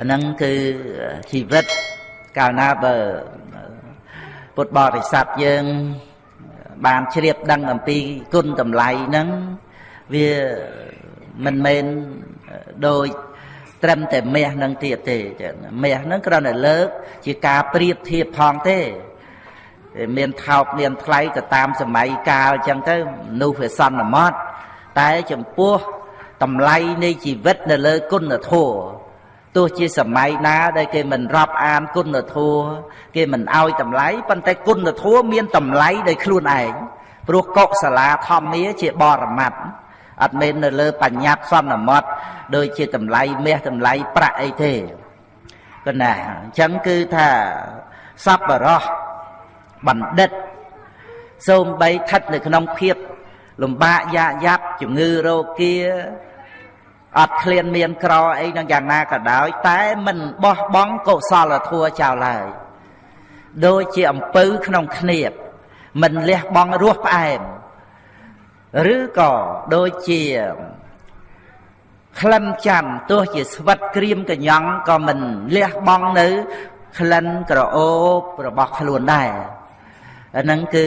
អាហ្នឹងគឺជីវិតកាលណាបើពុទ្ធបរិស័ទយើងបានជ្រាបដឹងអំពីគុណតម្លៃហ្នឹងវាមិនមែនដោយត្រឹមតែមាសនឹងទៀតទេចឹងមាសនឹងគ្រាន់តែលើក ជាការប្រៀបធៀបផងទេមានថោកមានថ្លៃទៅតាមសម័យកាលចឹងទៅមនុស្សវាសន្មត់តែចំពោះតម្លៃនៃជីវិតនៅលើគុណធម៌ ទោះជាសម័យណាដែលគេមិនរាប់អានគុណធម៌គេមិនអោយតម្លៃប៉ុន្តែគុណធម៌មានតម្លៃដោយខ្លួនឯងព្រោះកុសលាធម្មាជាបរមត្តអត់មែននៅលើបញ្ញត្តិសន្មត់ដូចជាតម្លៃមាសតម្លៃប្រាក់អីទេគណាអញ្ចឹងគឺថាសប្បរោះបណ្ឌិតសូមបីស្ថិតនៅក្នុងភាពលំបាកយ៉ាយ៉ាប់ជំងឺរោគា អត់ឃ្លានមានក្រអីនឹងយ៉ាងណាក៏ដោយ តែមិនបោះបង់កុសលធម៌ចោលឡើយដូចជាអំពៅក្នុងគ្នៀបមិនលះបង់រសផ្អែមឬក៏ដូចជាក្លិនច័ន្ទទោះជាស្វិតក្រៀមកញ្ញង់ក៏មិនលះបង់នៅក្លិនក្រអូបរបស់ខ្លួនដែរអាហ្នឹងគឺ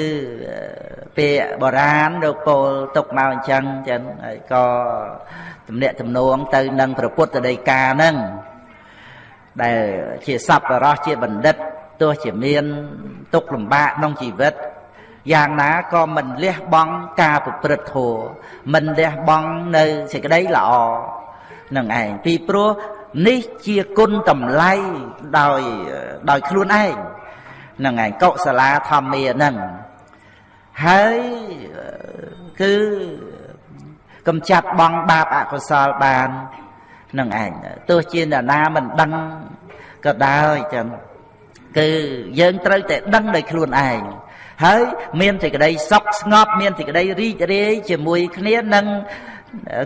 ពាក្យបុរាណលោកពោលទុកមកអញ្ចឹងចឹងហើយក៏ ទំនាក់ទំនងទៅនឹងព្រះពុទ្ធដីកាហ្នឹងដែលជាសប្បុរសជាបណ្ឌិតទោះជាមានទុកលំបាកក្នុងជីវិតយ៉ាងណាក៏មិនលះបង់ការប្រព្រឹត្តធម៌មិនលះបង់នៅសេចក្តីល្អនឹងឯងពីព្រោះនេះជាគុណតម្លៃដោយដោយខ្លួនឯងនឹងឯងកុសលាធម្មានឹងហើយគឺ កំចាត់បងបាបអកុសលបាននឹងឯងទោះជាអ្នកណាមិនដឹងក៏ដោយចឹងគឺយើងត្រូវតែដឹងដោយខ្លួនឯងហើយមានសេចក្តីសុខស្ងប់មានសេចក្តីរីករាយជាមួយគ្នានឹង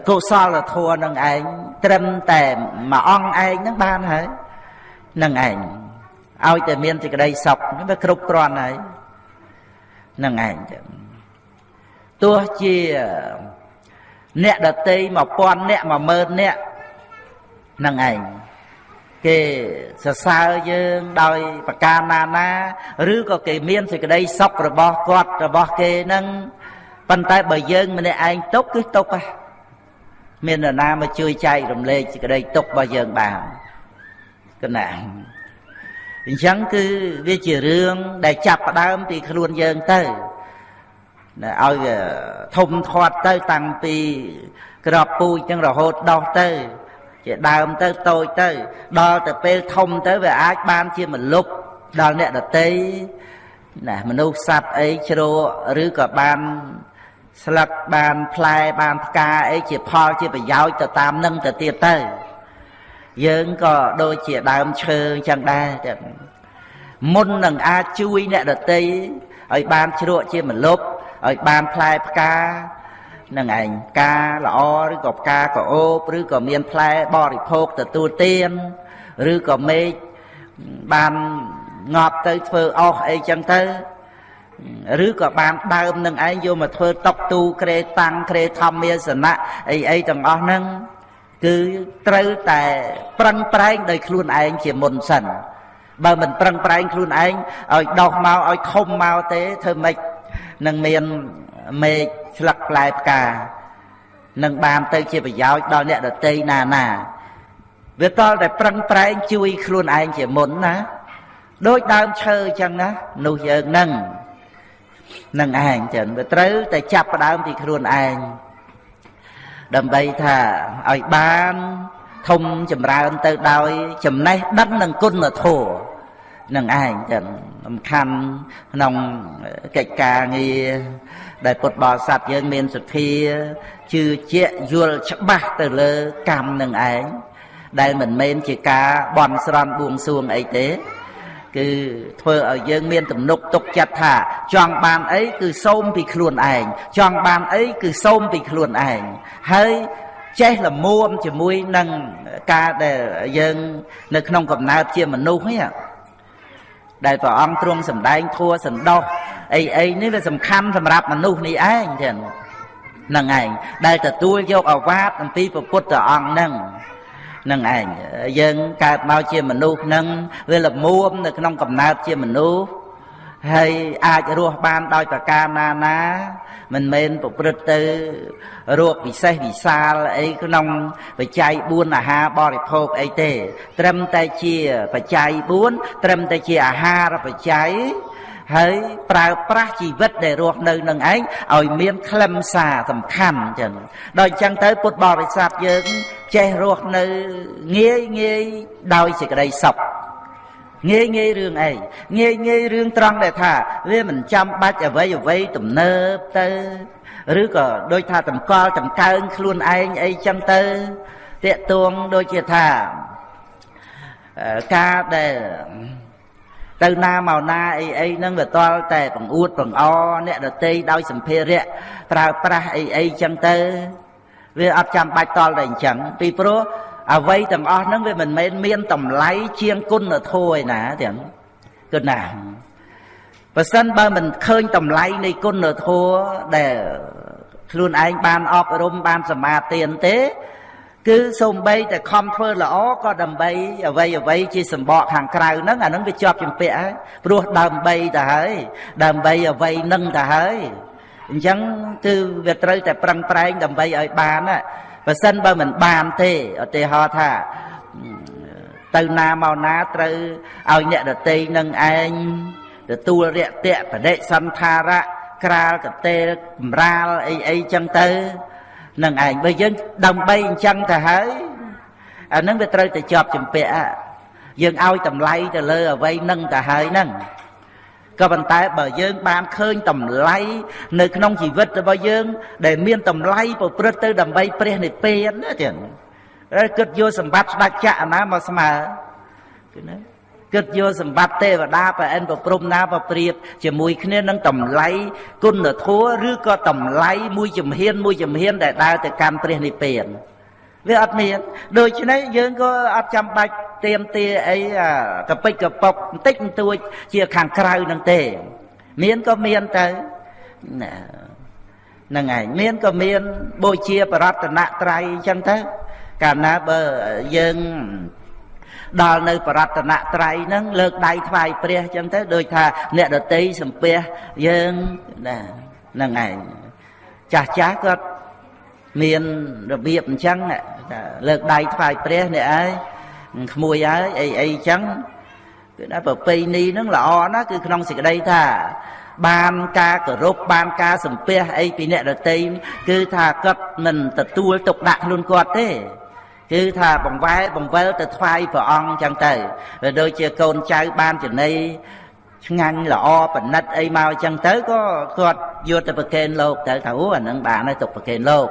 កុសលធម៌នឹងឯងត្រឹមតែមួយអង្គឯងនឹងបានហើយនឹងឯងឲ្យតែមានសេចក្តីសុខនេះវាគ្រប់គ្រាន់ហើយនឹងឯងចឹងទោះជា អ្នកដតី1000អ្នក10000អ្នកនឹងឯងគេសរសើរយើងដោយប្រការណាណាឬក៏គេមានសេចក្តីសុខរបស់គាត់របស់គេនឹងប៉ុន្តែបើយើងម្នាក់ឯងទុកគឺទុកហ่ะមាននរណាមកជួយចែករំលែកសេចក្តីទុករបស់យើងបានកណាអញ្ចឹងគឺវាជារឿងដែលចាប់ផ្ដើមពីខ្លួនយើងទៅ ឲ្យធំធាត់ទៅតាំងពីក្របពូជទាំងរហូតដោះទៅជាដើមទៅតូចទៅដល់ទៅពេលធំទៅវាអាចបានជាមលុបដល់អ្នកដតីណាមនុស្សសត្វអីជ្រោឬក៏បានស្លឹកបានផ្លែបានផ្កាអីជាផលជាប្រយោជន៍ទៅតាមនឹងទៅទៀតទៅយើងក៏ដូចជាដើមឈើអញ្ចឹងដែរតែមុននឹងអាចជួយអ្នកដតីឲ្យបានជ្រក់ជាមលុប ឲ្យបានផ្លែផ្កានឹងឯងផ្កាល្អឬក៏ផ្កាកអូបឬក៏មានផ្លែបរិភោគទទួលទានឬក៏មេឃបានងាប់ទៅធ្វើអស់អីចឹងទៅឬក៏បានដើមនឹងឯងយកមកធ្វើតុកទូក្រេតាំងក្រេធម្មាសនៈអីអីទាំងអស់ហ្នឹងគឺត្រូវតែប្រឹងប្រែងដោយខ្លួនឯងជាមុនសិនបើមិនប្រឹងប្រែងខ្លួនឯងឲ្យដោះមកឲ្យធំមកទេធ្វើម៉េច នឹងមានមេឃស្លឹកផ្លែផ្កានឹងបានទៅជាប្រយោជន៍ដល់អ្នកដតីណាណាវាតល់តែប្រឹងប្រែងជួយខ្លួនឯងជាមុនណាដូចដើមឈើអញ្ចឹងណានោះយើងនឹងនឹងឯងចឹងវាត្រូវតែចាប់ផ្ដើមពីខ្លួនឯងដើម្បីថាឲ្យបានធំចម្រើនទៅដោយចំណេះដឹងនិងគុណធម៌ នឹងឯងចឹងសំខាន់ក្នុងកិច្ចការងារដែលពុទ្ធបរិស័ទយើងមានសទ្ធាជឿជាក់យល់ច្បាស់ទៅលើកម្មនឹងឯងដែលមិនមែនជាការបន់ស្រន់បួងសួងអីទេ គឺធ្វើឲ្យយើងមានទំនុកទុកចិត្តថា ចង់បានអីគឺសូមពីខ្លួនឯងចង់បានអីគឺសូមពីខ្លួនឯងហើយចេះលមួមជាមួយនឹងការដែលយើង នៅក្នុងកំណើតជាមនុស្សនេះ ដែលព្រះអង្គទ្រង់សម្ដែងធัวសន្តោសអីអីនេះវាសំខាន់សម្រាប់មនុស្សនេះឯងចឹងហ្នឹងឯងដែលទទួលយកអាវាតអំពីព្រះពុទ្ធអង្គហ្នឹងនឹងឯងយើងកើតមកជាមនុស្សនឹងវាល្មមនៅក្នុងកំណើតជាមនុស្សហើយអាចរស់បានដោយប្រការណាណា មិនមែនប្រព្រឹត្តទៅរោគពិសេសវិសាលអីក្នុងបច្ច័យ4អាហារបរិភោគអីទេ ត្រឹមតែជាបច្ច័យ4ត្រឹមតែជាអាហារបច្ច័យហើយប្រើប្រាស់ជីវិតដែលរស់នៅនឹងឯងឲ្យមានខ្លឹមសារសំខាន់ចឹងដល់អញ្ចឹងទៅពុទ្ធបរិស័ទយើងចេះរស់នៅងាយងាយដោយសេចក្តីសុខ ងាយងាយរឿងអីងាយងាយរឿងត្រង់ដែលថា វាមិនចាំបាច់អ្វីអ្វីទំនើបទៅឬក៏ដូចថាតម្កល់តម្កើងខ្លួនឯងអីចឹងទៅតាកតួងដូចជាថាការដែលទៅណាមកណាអីអីហ្នឹងវាតល់តែបង្អួតបង្អអ្នកដតីដោយសម្ភារៈប្រើប្រាស់អីអីចឹងទៅ វាអត់ចាំបាច់តល់តែអញ្ចឹងពីព្រោះ អ្វីទាំងអស់ហ្នឹងវាមិនមែនមានតម្លៃជាងគុណធម៌ឯណាទាំងគុណណាបើសិនបើមិនឃើញតម្លៃនៃគុណធម៌ដែលខ្លួនឯងបានអប់រំបានសមាទានទេ គឺសូម្បីតែខំធ្វើល្អក៏ដើម្បីអ្វីអ្វីជាសម្បកខាងក្រៅហ្នឹងអាហ្នឹងវាជាប់ជំពាក់ហើយព្រោះដើម្បីទៅហើយដើម្បីអ្វីនឹងទៅហើយអញ្ចឹងគឺវាត្រូវតែប្រឹងប្រែងដើម្បីឲ្យបាន បើសិនបើមិនបានទេឧទាហរណ៍ថាទៅណាមកណាត្រូវឲ្យអ្នកដតីនឹងឯងទទួលរយៈតៈបដិសន្ធារៈក្រាលកតេលបំរាលអីអីចឹងទៅនឹងឯងបើយើងដើម្បីអញ្ចឹងទៅហើយអានឹងវាត្រូវតែជាប់ចម្ពាក់យើងឲ្យតម្លៃទៅលើអ្វីនឹងទៅហើយហ្នឹង ក៏ប៉ុន្តែបើយើងបានឃើញតម្លៃនៅក្នុងជីវិតរបស់យើង ដែលមានតម្លៃប្រព្រឹត្តទៅដើម្បីព្រះនិព្វានណាចឹងគិតយកសម្បត្តិស្ដេចចក្រណាមកស្មើគឺណាគិតយកសម្បត្តិទេវតាប្រអិនប្រព្រំណាប្រព្រៀបជាមួយគ្នានឹងតម្លៃគុណធម៌ឬក៏តម្លៃមួយជំហានមួយជំហានដែលដើរទៅកាន់ព្រះនិព្វាន វាអត់មានដូច្នេះយើងក៏អត់ចាំបាច់ទៀមទាអីកពិចកប៉ុកបន្តិចបន្តួច ជាខាងក្រៅនឹងទេ មានក៏មានទៅណាហ្នឹងឯងមានក៏មានបូជាបរតនត្រ័យអញ្ចឹងទៅកាលណាបើយើងដល់នៅបរតនត្រ័យហ្នឹងលើកដៃថ្វាយព្រះអញ្ចឹងទៅដូចថាអ្នកដតីសំពះយើងណាហ្នឹងឯងចាស់ចាស់គាត់មានរបៀបអញ្ចឹង លើកដៃថ្វាយព្រះនេះឯងក្មួយហើយអីអីអញ្ចឹងគឺថាប្រពៃណីហ្នឹងល្អណាស់គឺក្នុងសេចក្តីថា បានការគោរពបានការសំពះអីពីអ្នកដតីគឺថាគាត់មិនទទួលទុកដាក់ខ្លួនគាត់ទេគឺថាបង្វែរបង្វិលទៅថ្វាយព្រះអង្គចឹងទៅដូចជាកូនចៅបានចំណីឆ្ងាញ់ល្អប៉និតអីមកចឹងទៅក៏គាត់យកទៅប្រកេនលោកទៅថាអូអានឹងបានហើយទុកប្រកេនលោក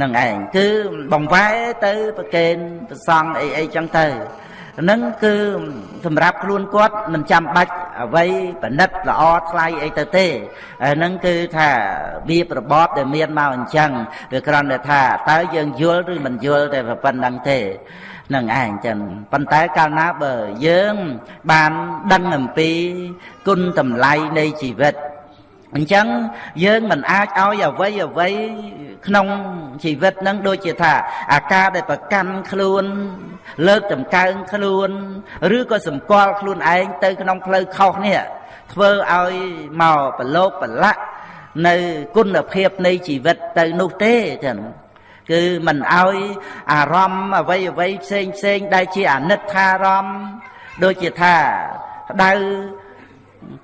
នឹងឯងគឺបង្វែរទៅប្រកេនប្រសង់អីអីចឹងទៅហ្នឹងគឺសម្រាប់ខ្លួនគាត់មិនចាំបាច់អ្វីបណិតល្អថ្លៃអីទៅទេហ្នឹងគឺថាវារបបដែលមានមកអញ្ចឹងវាគ្រាន់តែថាតើយើងយល់ឬមិនយល់តែប៉ុណ្្នឹងទេនឹងឯងចឹងប៉ុន្តែកាលណាបើយើងបានដឹងអំពីគុណតម្លៃនៃជីវិត អញ្ចឹងយើងមិនអាចឲ្យអ្វីអ្វីក្នុងជីវិតនឹងដូចជាថា អាការដែលប្រកាន់ខ្លួន លើកតម្កើងខ្លួន ឬក៏សម្គាល់ខ្លួនឯងទៅក្នុងផ្លូវខុសនេះធ្វើឲ្យមកប្រឡូកប្រឡាក់នៅគុណភាពនៃជីវិតទៅនោះទេចឹងគឺមិនឲ្យអារម្មណ៍អ្វីអ្វីផ្សេងផ្សេងដែលជាអនិច្ចារម្មណ៍ដូចជាថាក្តៅ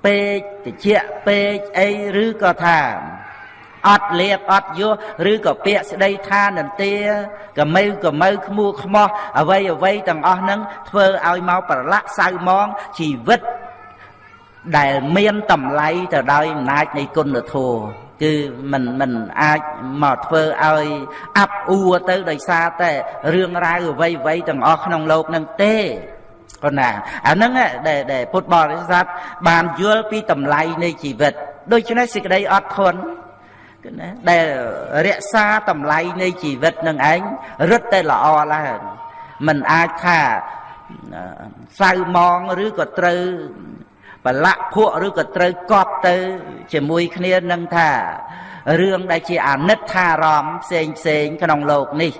ពេកតិចពេកអីឬក៏ថាអត់លៀបអត់យោឬក៏ពាក្យស្ដីថានន្ទាកម៉ៅកម៉ៅខ្មូខ្មោះអ្វីអ្វីទាំងអស់ហ្នឹងធ្វើឲ្យមកប្រឡាក់សៅมองជីវិតដែលមានតម្លៃទៅដោយអំណាចនៃគុណធម៌គឺมันมันអាចមកធ្វើឲ្យអាប់អួរទៅដោយសារតែរឿងរ៉ាវអ្វីអ្វីទាំងអស់ក្នុងโลกនឹងទេ ប៉ុណ្ណាអាហ្នឹងដែលដែលពុទ្ធបរិស័ទបានយល់ពីតម្លៃនៃជីវិតដូច្នេះសេចក្តីអត់ធន់គឺណាដែលរក្សាតម្លៃនៃជីវិតនឹងឯងរឹតតែល្អឡើងมันអាចថាសៅมองឬក៏ត្រូវបលៈភក់ឬក៏ត្រូវកប់ទៅជាមួយគ្នានឹងថារឿងដែលជាអនិច្ចារម្មណ៍ផ្សេងផ្សេងក្នុងโลกនេះ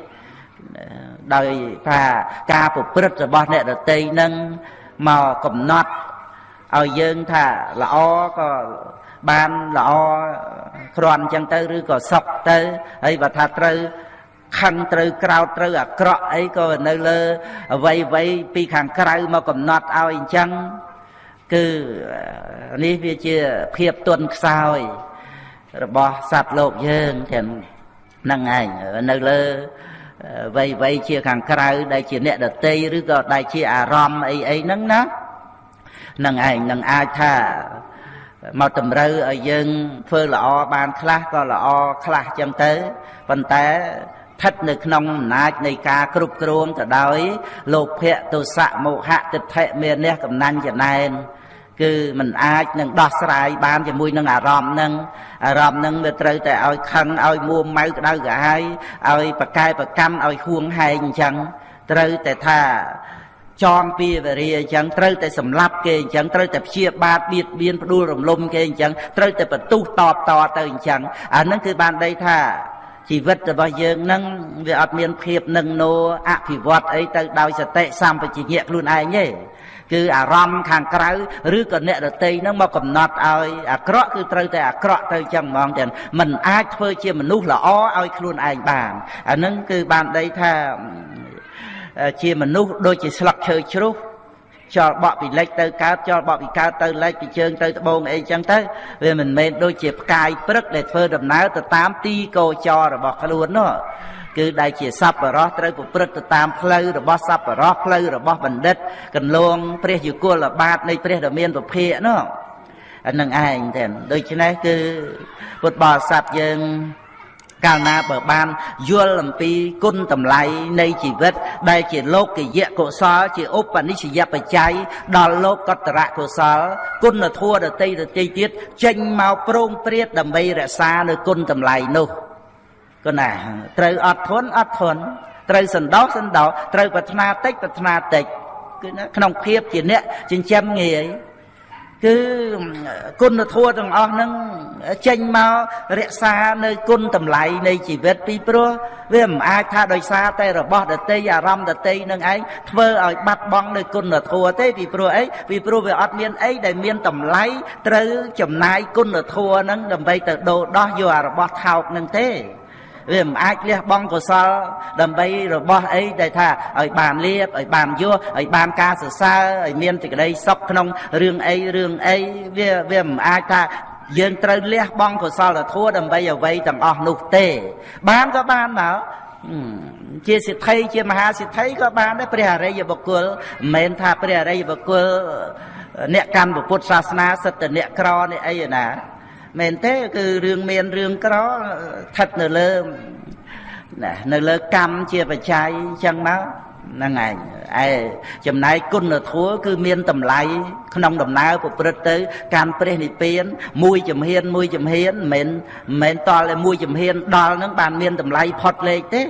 ដោយថាការប្រព្រឹត្តរបស់អ្នកដតីនឹងមកកំណត់ឲ្យយើងថាល្អក៏បានល្អគ្រាន់អញ្ចឹងទៅឬក៏សុខទៅហើយបើថាត្រូវខឹងត្រូវក្រោតត្រូវអាក្រក់អីក៏នៅលើអវ័យអវ័យពីខាងក្រៅមកកំណត់ឲ្យអញ្ចឹងគឺនេះវាជាភាពទន់ខ្សោយ របស់សត្វលោកយើងទាំងហ្នឹងឯងនៅលើ វ័យវ័យជាខាងក្រៅដែលជាអ្នកដតីឬក៏ដែលជាអារម្មណ៍អីអីហ្នឹងណានឹងឯងនឹងអាចថាមកតម្រូវឲ្យយើងធ្វើល្អបានខ្លះក៏ល្អខ្លះចឹងទៅប៉ុន្តែស្ថិតនៅក្នុងអំណាចនៃការគ្រប់គ្រងទៅដោយលោភៈទោសៈមោហៈទិដ្ឋិមានះកំណាញ់ចំណែនគឺมันអាចនឹងដោះស្រាយបានជាមួយនឹងអារម្មណ៍នឹង អារម្មណ៍នឹងវាត្រូវតែឲ្យខឹងឲ្យមួម៉ៅក្តៅក្រហាយឲ្យប្រកែប្រកម្មឲ្យហួងហែងអញ្ចឹងត្រូវតែថាចងពីវរាអញ្ចឹងត្រូវតែសម្លាប់គេអញ្ចឹងត្រូវតែព្យាបាទបៀតបៀនផ្ដួលរំលំគេអញ្ចឹងត្រូវតែបន្ទុះតបតទៅអញ្ចឹងអានឹងគឺបានដីថាជីវិតរបស់យើងនឹងវាអត់មានភាពនឹងណូអភិវឌ្ឍអីទៅដោយសតិសម្បជញ្ញៈខ្លួនឯងទេ គឺអារម្មណ៍ខាងក្រៅឬក៏អ្នកដតីហ្នឹងមកកំណត់ឲ្យអាក្រក់គឺត្រូវតែអាក្រក់ទៅចឹងហ្មងទាំងมันអាចធ្វើជាមនុស្សល្អឲ្យខ្លួនឯងបានអាហ្នឹងគឺបានដីថាជាមនុស្សដូចជាស្លឹកឈើជ្រុះចោលបក់ពីលិចទៅកើតចោលបក់ពីកើតទៅលិចពីជើងទៅត្បូងអីចឹងទៅវាមិនមែនដូចជាផ្កាយព្រឹកដែលធ្វើដំណើរទៅតាមទីកោចររបស់ខ្លួននោះ គឺដែលជាសัพបរោះត្រូវប្រព្រឹត្តទៅតាមផ្លូវរបស់សัพបរោះផ្លូវរបស់បណ្ឌិតកន្លងព្រះយុគលបាតនៃព្រះដ៏មានពភៈនោះអានឹងឯងទេដូច្នេះគឺពុទ្ធបរិស័ទយើងកាលណាបើបានយល់អំពីគុណតម្លៃនៃជីវិត ដែលជាលោកយៈកុសល ជាឧបនិស្សយបច្ច័យដល់លោកកតរៈកុសល គុណធម៌ដតីដតីទៀតចេញមកប្រងព្រាតដើម្បីរក្សានៅគុណតម្លៃនោះ ក៏ណាត្រូវអត់ធន់អត់ធន់ត្រូវសន្តោសសន្តោសត្រូវប្រាថ្នាតិចប្រាថ្នាតិចគឺក្នុងភាពជាអ្នកចិញ្ចឹមងាយគឺគុណធម៌ទាំងអស់ហ្នឹងចេញមករក្សានៅគុណតម្លៃនៃជីវិតពីព្រោះវាមិនអាចថាដោយសារតែរបស់ដតីអារម្មណ៍ដតីនឹងឯងធ្វើឲ្យបាត់បង់នៅគុណធម៌ទេពីព្រោះអីពីព្រោះវាអត់មានអីដែលមានតម្លៃត្រូវចំណាយគុណធម៌ហ្នឹងដើម្បីទៅដូរដោះយកអារបស់ថោកហ្នឹងទេ វាមិនអាចលះបង់កុសល ដើម្បីរបស់អីដែលថាឲ្យបានលៀបឲ្យបានយោឲ្យបានការសរសើរឲ្យមានសេចក្តីសុខក្នុងរឿងអីរឿងអីវាវាមិនអាចថាយើងត្រូវលះបង់កុសលធម៌ដើម្បីអ្វីទាំងអស់នោះទេ បានក៏បានមកជាសិទ្ធិជាមហាសិទ្ធិក៏បានដែរព្រះអរិយបុគ្គលមិនមែនថាព្រះអរិយបុគ្គលអ្នកកាន់ពុទ្ធសាសនាសិទ្ធិអ្នកក្រនេះអីណា មែនទេគឺរឿងមានរឿងក្រស្ថិតនៅលើណានៅលើកម្មជាបច្ច័យចឹងមកហ្នឹងឯងឯចំណែកគុណធម៌គឺមានតម្លៃក្នុងដំណើរប្រព្រឹត្តទៅកាន់ព្រះនិព្វាន មួយចំហៀនមួយចំហៀនមិនមែនមិនតល់តែមួយចំហៀនដល់ហ្នឹងបានមានតម្លៃផុតលេខទេ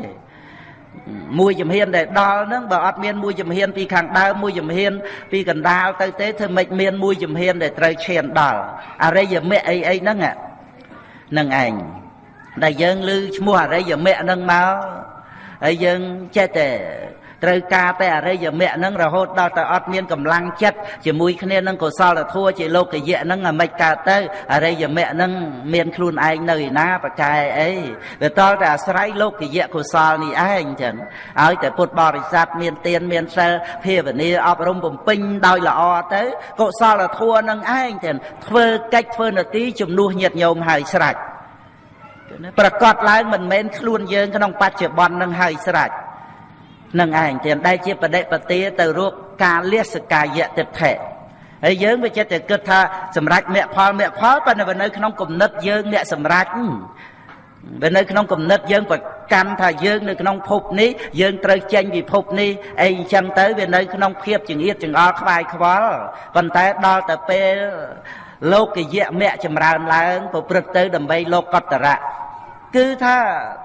មួយជំហានដែលដល់ហ្នឹងបើអត់មានមួយជំហានពីខាងដើមមួយជំហានពីកណ្ដាលទៅទេធ្វើម៉េចមានមួយជំហានដែលត្រូវឈានដល់អរិយមគ្គអីអីហ្នឹងហ្នឹងឯងដែលយើងឮឈ្មោះអរិយមគ្គហ្នឹងមកហើយយើងចេះតែ ត្រូវការតែអរិយមគ្គហ្នឹងរហូតដល់តែអត់មានកម្លាំងចិត្តជាមួយគ្នានឹងកុសលធម៌ជាលោកយៈហ្នឹងអាមិនកើតទៅអរិយមគ្គហ្នឹងមានខ្លួនឯងនៅឯណាប្រកែអីវាតល់តែអាស្រ័យលោកយៈកុសលនេះឯងចឹងឲ្យតែពុទ្ធបរិស័ទមានទានមានសិលភាវនាអប់រំបំពេញដោយល្អទៅកុសលធម៌ហ្នឹងឯងចឹងធ្វើកិច្ចធ្វើនទីជំនួសញាតញោមហើយស្រេចប្រកាសឡើងមិនមែនខ្លួនយើងក្នុងបច្ចុប្បន្ននឹងហើយស្រេច នឹងឯងទាំងដែលជាបដិបទាទៅរកការលះសកាយៈទិដ្ឋិហើយយើងវាចិត្តតែគិតថាសម្រាប់មគ្គផលមគ្គផលប៉ុន្តែនៅក្នុងគំនិតយើងអ្នកសម្រាប់វានៅក្នុងគំនិតយើងប្រកាន់ថាយើងនៅក្នុងភពនេះយើងត្រូវចេញពីភពនេះអីអញ្ចឹងទៅវានៅក្នុងភាពចង្អៀតចង្អល់ខ្វាយខ្វល់ប៉ុន្តែដល់ទៅពេលលោកយៈមគ្គចម្រើនឡើងប្រព្រឹត្តទៅដើម្បីលោកកតរៈ គឺថា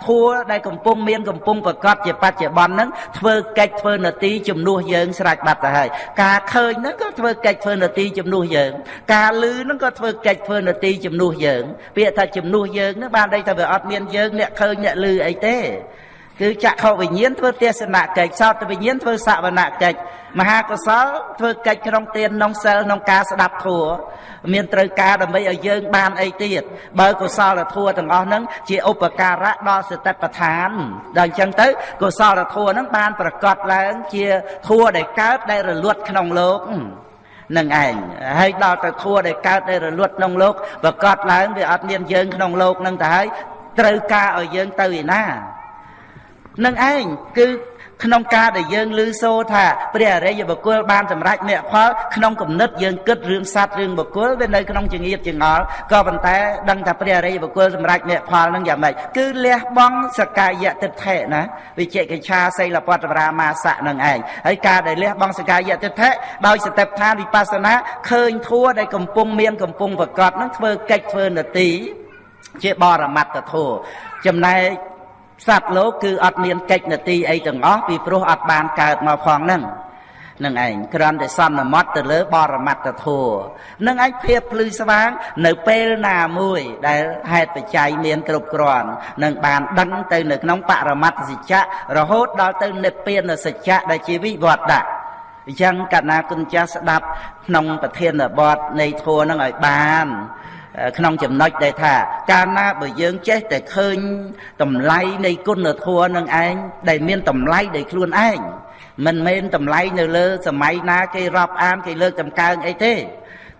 ធัวដែលកំពុងមានកំពុងប្រកបជាបច្ចុប្បន្នហ្នឹងធ្វើកិច្ចធ្វើនទីជំនួសយើងស្រេចបាត់ទៅហើយការឃើញហ្នឹងក៏ធ្វើកិច្ចធ្វើនទីជំនួសយើង ការឮហ្នឹងក៏ធ្វើកិច្ចធ្វើនទីជំនួសយើង ពាក្យថាជំនួសយើងហ្នឹងបានន័យថាវាអត់មានយើងអ្នកឃើញអ្នកឮអីទេគឺចក្ខុវិញ្ញាណធ្វើទេសនកិច្ចសោតវិញ្ញាណធ្វើសវនកិច្ច មហាកុសលធ្វើកិច្ចក្នុងទានក្នុងសិលក្នុងការស្ដាប់ធម៌មានត្រូវការដើម្បីឲ្យយើងបានអីទៀតបើកុសលធម៌ទាំងអស់ហ្នឹងជាឧបការៈដល់សតិប្បដ្ឋានដល់អញ្ចឹងទៅកុសលធម៌ហ្នឹងបានប្រកបឡើងជាធម៌ដែលកើតដែលរលត់ក្នុងលោកនឹងឯងហើយដល់ទៅធัวដែលកើតដែលរលត់ក្នុងលោកប្រកាសឡើងវាអត់មានយើងក្នុងលោកនឹងទៅហើយត្រូវការឲ្យយើងទៅឯណានឹងឯងគឺ ក្នុងការដែលយើងឮសូរថាព្រះអរិយបុគ្គលបានសម្រេចមគ្គផលក្នុងគំនិតយើងគិតរឿងសត្វរឿងបុគ្គលវានៅក្នុងចង្អៀតចង្អល់ក៏ប៉ុន្តែដឹងថាព្រះអរិយបុគ្គលសម្រេចមគ្គផលនឹងយ៉ាងម៉េចគឺលះបង់សកាយតិដ្ឋិណាវិជិកិច្ឆាសីលពតរាមាសៈនឹងឯងហើយការដែលលះបង់សកាយតិដ្ឋិដោយសតិប្បដ្ឋានវិបស្សនាឃើញធัวដែលកំពុងមានកំពុងប្រកបនឹងធ្វើកិច្ចធ្វើនទីជាបរមត្តធัวចំណែក សត្វលោកគឺអត់មានកិច្ចនទីអីទាំងអស់ពីព្រោះអត់បានកើតមកផងហ្នឹងនឹងឯងគ្រាន់តែសន្មត់ទៅលើបរមត្តធัวនឹងឯងភាពភ្លឺស្វាង នៅពេលណាមួយ ដែលហេតុបច្ច័យមានគ្រប់គ្រាន់នឹងបានដឹងទៅនៅក្នុងបរមត្តសច្ចៈរហូតដល់ទៅនិព្វានសច្ចៈដែលជាវិវត្តៈអញ្ចឹងកណាគុណចាស់ស្ដាប់ក្នុងប្រធានបទនៃធัวនឹងឲ្យបាន ក្នុងចំណុចដែលថាកាលណាបើយើងចេះតែឃើញតម្លៃនៃគុណធម៌នឹងឯងដែលមានតម្លៃដោយខ្លួនឯងមិនមែនតម្លៃនៅលើសម័យណាគេរាប់អានគេលើកតម្កើងអីទេ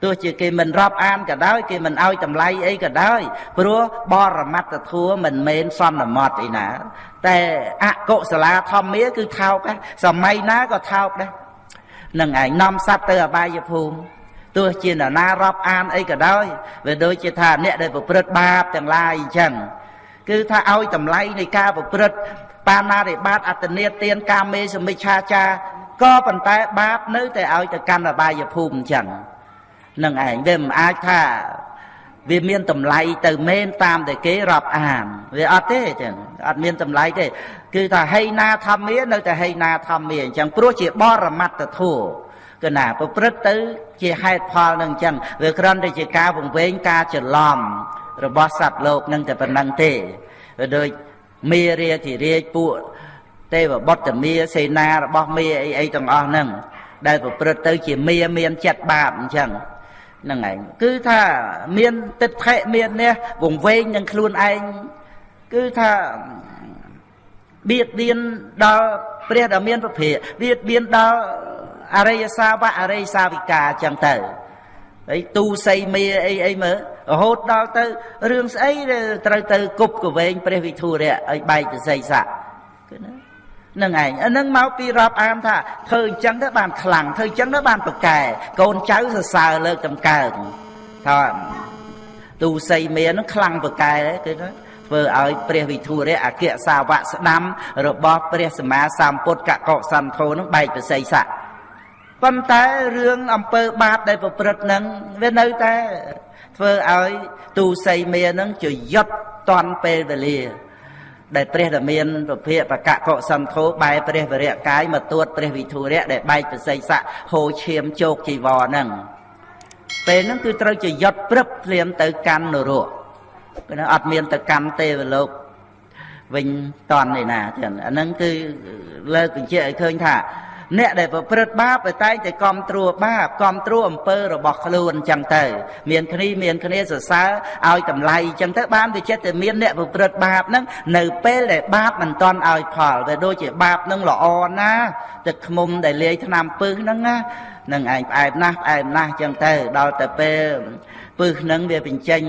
ទោះជាគេមិនរាប់អានក៏ដោយគេមិនឲ្យតម្លៃអីក៏ដោយព្រោះបរមត្តធัวមិនមែនសន្មត់អីណា តែអកុសលាធម្មាគឺថោកដែរសម័យណាក៏ថោកដែរនឹងឯងនាំសត្វទៅអបាយភូមិ ទោះជានរណារាប់អានអីក៏ដោយវាដូចជាថាអ្នកដែលប្រព្រឹត្តបាបទាំងឡាយអញ្ចឹងគឺថាឲ្យតម្លៃនៃការប្រព្រឹត្តបាណារិបាតអត្តនេទានកាមេសមិច្ឆាចាក៏ប៉ុន្តែបាបនៅតែឲ្យទៅកាន់អបាយភូមិអញ្ចឹងនឹងឯងវាមិនអាចថាវាមានតម្លៃទៅមែនតាមតែគេរាប់អានវាអត់ទេចឹងអត់មានតម្លៃទេ គឺថាហីណាធម្មានៅតែហីណាធម្មាអញ្ចឹងព្រោះជាបរមត្តធัว គឺណាប្រព្រឹត្តទៅជាហេតុផលនឹងអញ្ចឹងវាគ្រាន់តែជាការពង្វែងការច្រឡំរបស់សត្វលោកនឹងតែប៉ុណ្្នឹងទេវាដូចមេរាធិរាជពួកទេវបុត្រមាសេនារបស់មេអីអីទាំងអស់ហ្នឹងដែលប្រព្រឹត្តទៅជាមេមានចិត្តបាបអញ្ចឹងហ្នឹងឯងគឺថាមានទិដ្ឋិមាននេះវង្វេងនឹងខ្លួនឯងគឺថាបៀតបៀនដល់ព្រះដ៏មានពភៈបៀតបៀនដល់ អរិយសាវកអរិយសាវិកាអញ្ចឹងទៅហើយទូសីមេអីអីមើលរហូតដល់ទៅរឿងស្អីត្រូវទៅគប់កវែងព្រះវិធុរៈឲ្យបែកទៅសីស័កគឺណានឹងឯងអានឹងមកពីរាប់អានថាធ្វើអញ្ចឹងទៅបានខ្លាំងធ្វើអញ្ចឹងទៅបានប្រកែកូនចៅសរសើរលើកតម្កើងថាទូសីមេនឹងខ្លាំងប្រកែគឺណាធ្វើឲ្យព្រះវិធុរៈអគ្គសាវកស្ដាំរបស់ព្រះសម្មាសម្ពុទ្ធកកសន្ធោនឹងបែកប្រស័យស័ក ប៉ុន្តែរឿងអំពើបាបដែលប្រព្រឹត្តនឹងវានៅតែធ្វើឲ្យទូសីមានឹងជយុតតន់ពេលវេលា ដែលព្រះតមានពភៈបកកុសន្ធោបែរព្រះវរៈកាយមកទួតព្រះវិធុរៈដែលបែកប្រស័យស័កហូរឈាមជោគជីវរហ្នឹងពេលហ្នឹងគឺត្រូវជយុតព្រឹបភ្លាមទៅកាន់នរកគឺអត់មានទៅកាន់ទេវលោកវិញតន់នេះណាចឹងអាហ្នឹងគឺលើកបញ្ជាក់ឲ្យឃើញថា អ្នកដែលប្រព្រឹត្តបាបតែតែគ្រប់ត្រួតបាបគ្រប់ត្រួតអំពើរបស់ខ្លួនអញ្ចឹងទៅ មានគ្នាមានគ្នាសរសើរឲ្យតម្លៃអញ្ចឹងទៅបានវាចិត្តតែមានអ្នកប្រព្រឹត្តបាបហ្នឹងនៅពេលដែលបាបមិនតន់ឲ្យផលវាដូចជាបាបហ្នឹងល្អណាទឹកខ្មុំដែលលាយថ្នាំពឹសហ្នឹងណានឹងឯងផ្អែមណាស់ផ្អែមណាស់អញ្ចឹងទៅដល់ទៅពេល ពឹសនឹងវាបញ្ចេញ